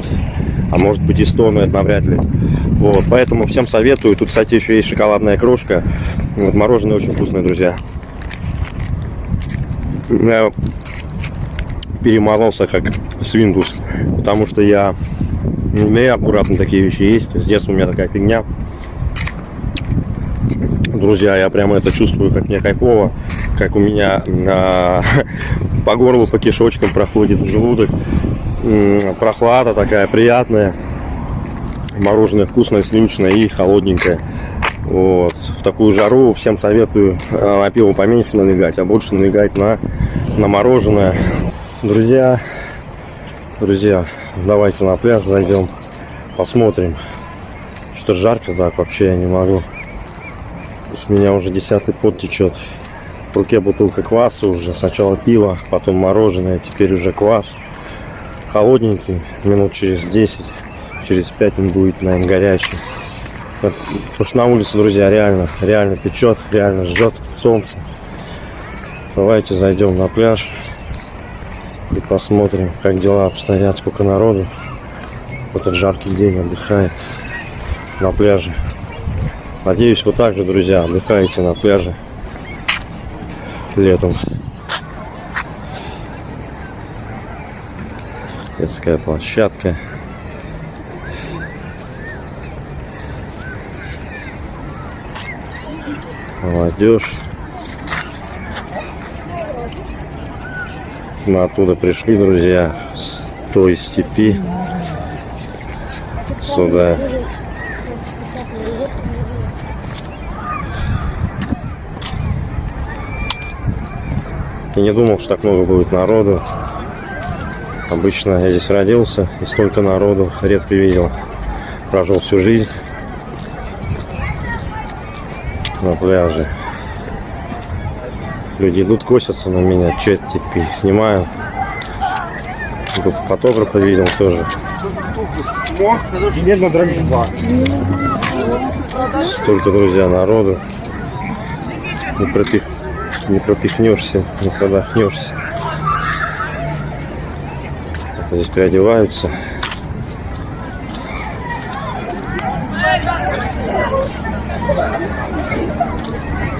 Speaker 1: а может быть и 100, но это навряд ли. Вот, поэтому всем советую. Тут, кстати, еще есть шоколадная крошка. Вот, мороженое очень вкусное, друзья. Я перемазался как свиндус, потому что я у меня аккуратно такие вещи есть. С детства у меня такая фигня. Друзья, я прямо это чувствую, как мне кайфово, как у меня а, по горлу, по кишочкам проходит желудок. Прохлада такая приятная. Мороженое вкусное, сливочное и холодненькое. Вот. В такую жару всем советую э, на пиво поменьше налегать, а больше налегать на, на мороженое. Друзья, друзья, давайте на пляж зайдем, посмотрим. Что жарко так вообще я не могу. С меня уже десятый пот течет. В руке бутылка кваса уже. Сначала пиво, потом мороженое, теперь уже квас. Холодненький, минут через 10, через 5 он будет, наверное, горячий. Потому что на улице, друзья, реально, реально печет, реально жжет солнце. Давайте зайдем на пляж и посмотрим, как дела обстоят, сколько народу в этот жаркий день отдыхает на пляже. Надеюсь, вы также, друзья, отдыхаете на пляже летом. Детская площадка. Молодежь. Мы оттуда пришли, друзья, с той степи сюда. И не думал, что так много будет народу. Обычно я здесь родился и столько народу редко видел. Прожил всю жизнь на пляже. Люди идут, косятся на меня, что это теперь снимают. Тут фотографа видел тоже.
Speaker 3: Медно 2.
Speaker 1: Столько, друзья, народу. Не, пропих... не пропихнешься, не продохнешься. Здесь переодеваются.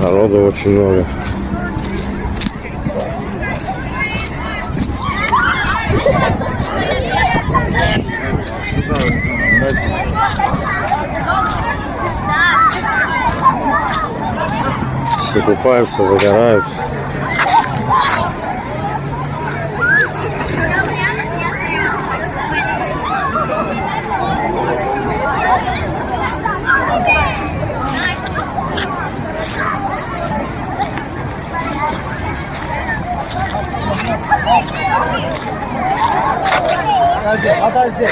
Speaker 1: Народу очень много. Все купаются, загорают.
Speaker 3: Подожди.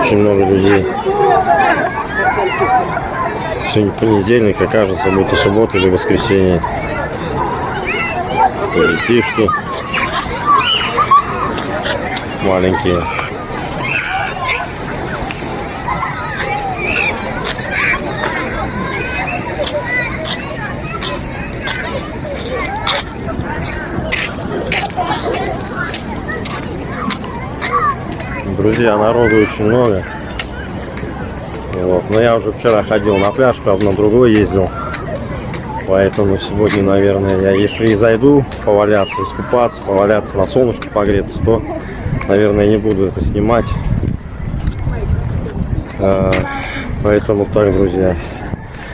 Speaker 1: Очень много людей. Сегодня понедельник, окажется, будет и суббота, или воскресенье. Детишки. Маленькие. Друзья, народу очень много. Вот. Но я уже вчера ходил на пляж, правда, на другой ездил. Поэтому сегодня, наверное, я если и зайду поваляться, искупаться, поваляться на солнышке погреться, то, наверное, не буду это снимать. А, Поэтому так, друзья.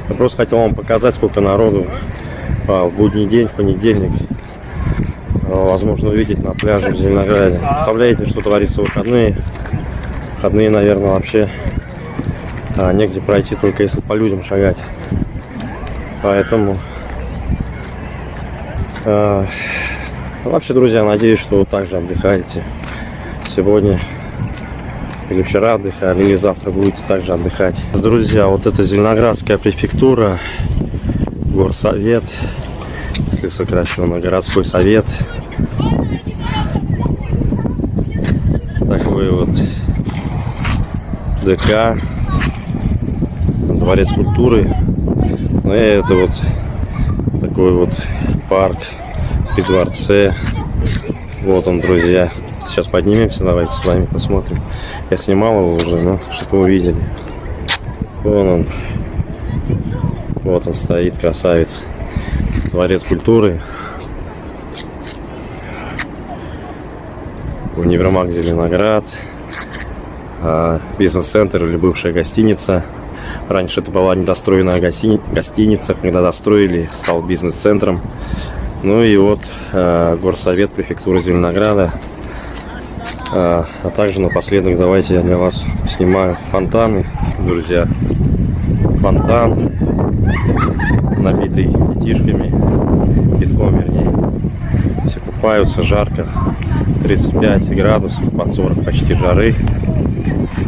Speaker 1: Я просто хотел вам показать, сколько народу в будний день, в понедельник а, возможно увидеть на пляже в Зеленограде. Представляете, что творится в выходные? Выходные, наверное, вообще а, негде пройти, только если по людям шагать. Поэтому а, вообще, друзья, надеюсь, что вы также отдыхаете сегодня или вчера отдыхали, или завтра будете также отдыхать. Друзья, вот это Зеленоградская префектура, горсовет, если сокращенно, городской совет. Такой вот ДК, дворец культуры. Ну это вот такой вот парк при дворце. Вот он, друзья. Сейчас поднимемся, давайте с вами посмотрим. Я снимал его уже, но чтобы вы увидели. Вон он. Вот он стоит, красавец. Дворец культуры. Универмаг Зеленоград. а, Бизнес-центр или бывшая гостиница. Раньше это была недостроенная гостини- гостиница. Когда достроили, стал бизнес-центром. Ну и вот э, горсовет префектуры Зеленограда. А, а также напоследок давайте я для вас снимаю фонтаны, друзья. Фонтан, набитый детишками, песком вернее. Все купаются, жарко, 35 градусов, под 40 почти жары.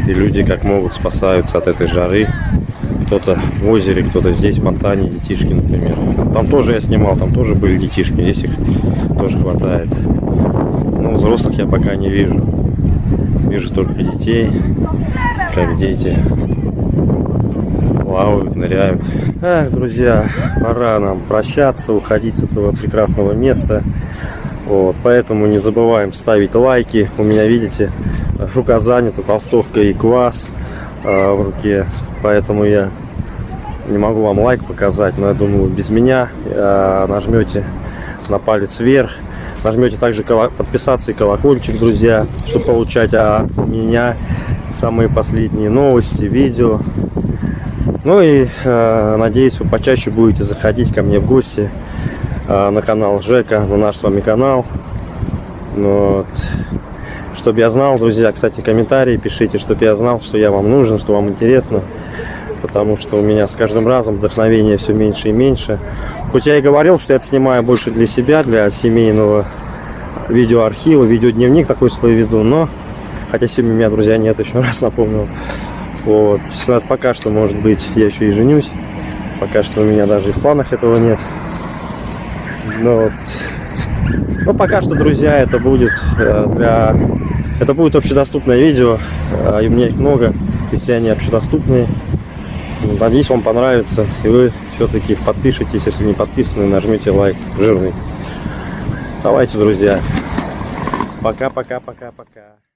Speaker 1: И люди как могут спасаются от этой жары. Кто-то в озере, кто-то здесь, в фонтане, детишки, например. Там тоже я снимал, там тоже были детишки, здесь их тоже хватает. Но взрослых я пока не вижу. Вижу только детей, как дети плавают, ныряют. Эх, друзья, пора нам прощаться, уходить с этого прекрасного места. Вот, поэтому не забываем ставить лайки. У меня, видите, рука занята, толстовка и квас э, в руке. Поэтому я не могу вам лайк показать, но я думаю, без меня э, нажмете на палец вверх. Нажмете также подписаться и колокольчик, друзья, чтобы получать от меня самые последние новости, видео. Ну и э, надеюсь, вы почаще будете заходить ко мне в гости э, на канал Жека, на наш с вами канал. Ну Вот. Чтобы я знал, друзья, кстати, комментарии пишите, чтобы я знал, что я вам нужен, что вам интересно. Потому что у меня с каждым разом вдохновение все меньше и меньше. Хоть я и говорил, что я это снимаю больше для себя, для семейного видеоархива, видеодневник такой свой веду, но хотя семьи у меня, друзья, нет, еще раз напомнил. Вот. Пока что, может быть, я еще и женюсь. Пока что у меня даже и в планах этого нет. Но вот. Ну, пока что, друзья, это будет э, для... Это будет общедоступное видео. э, И у меня их много. И все они общедоступные. Надеюсь, вам понравится. И вы все-таки подпишитесь, если не подписаны, нажмите лайк жирный. Давайте, друзья. Пока-пока-пока-пока.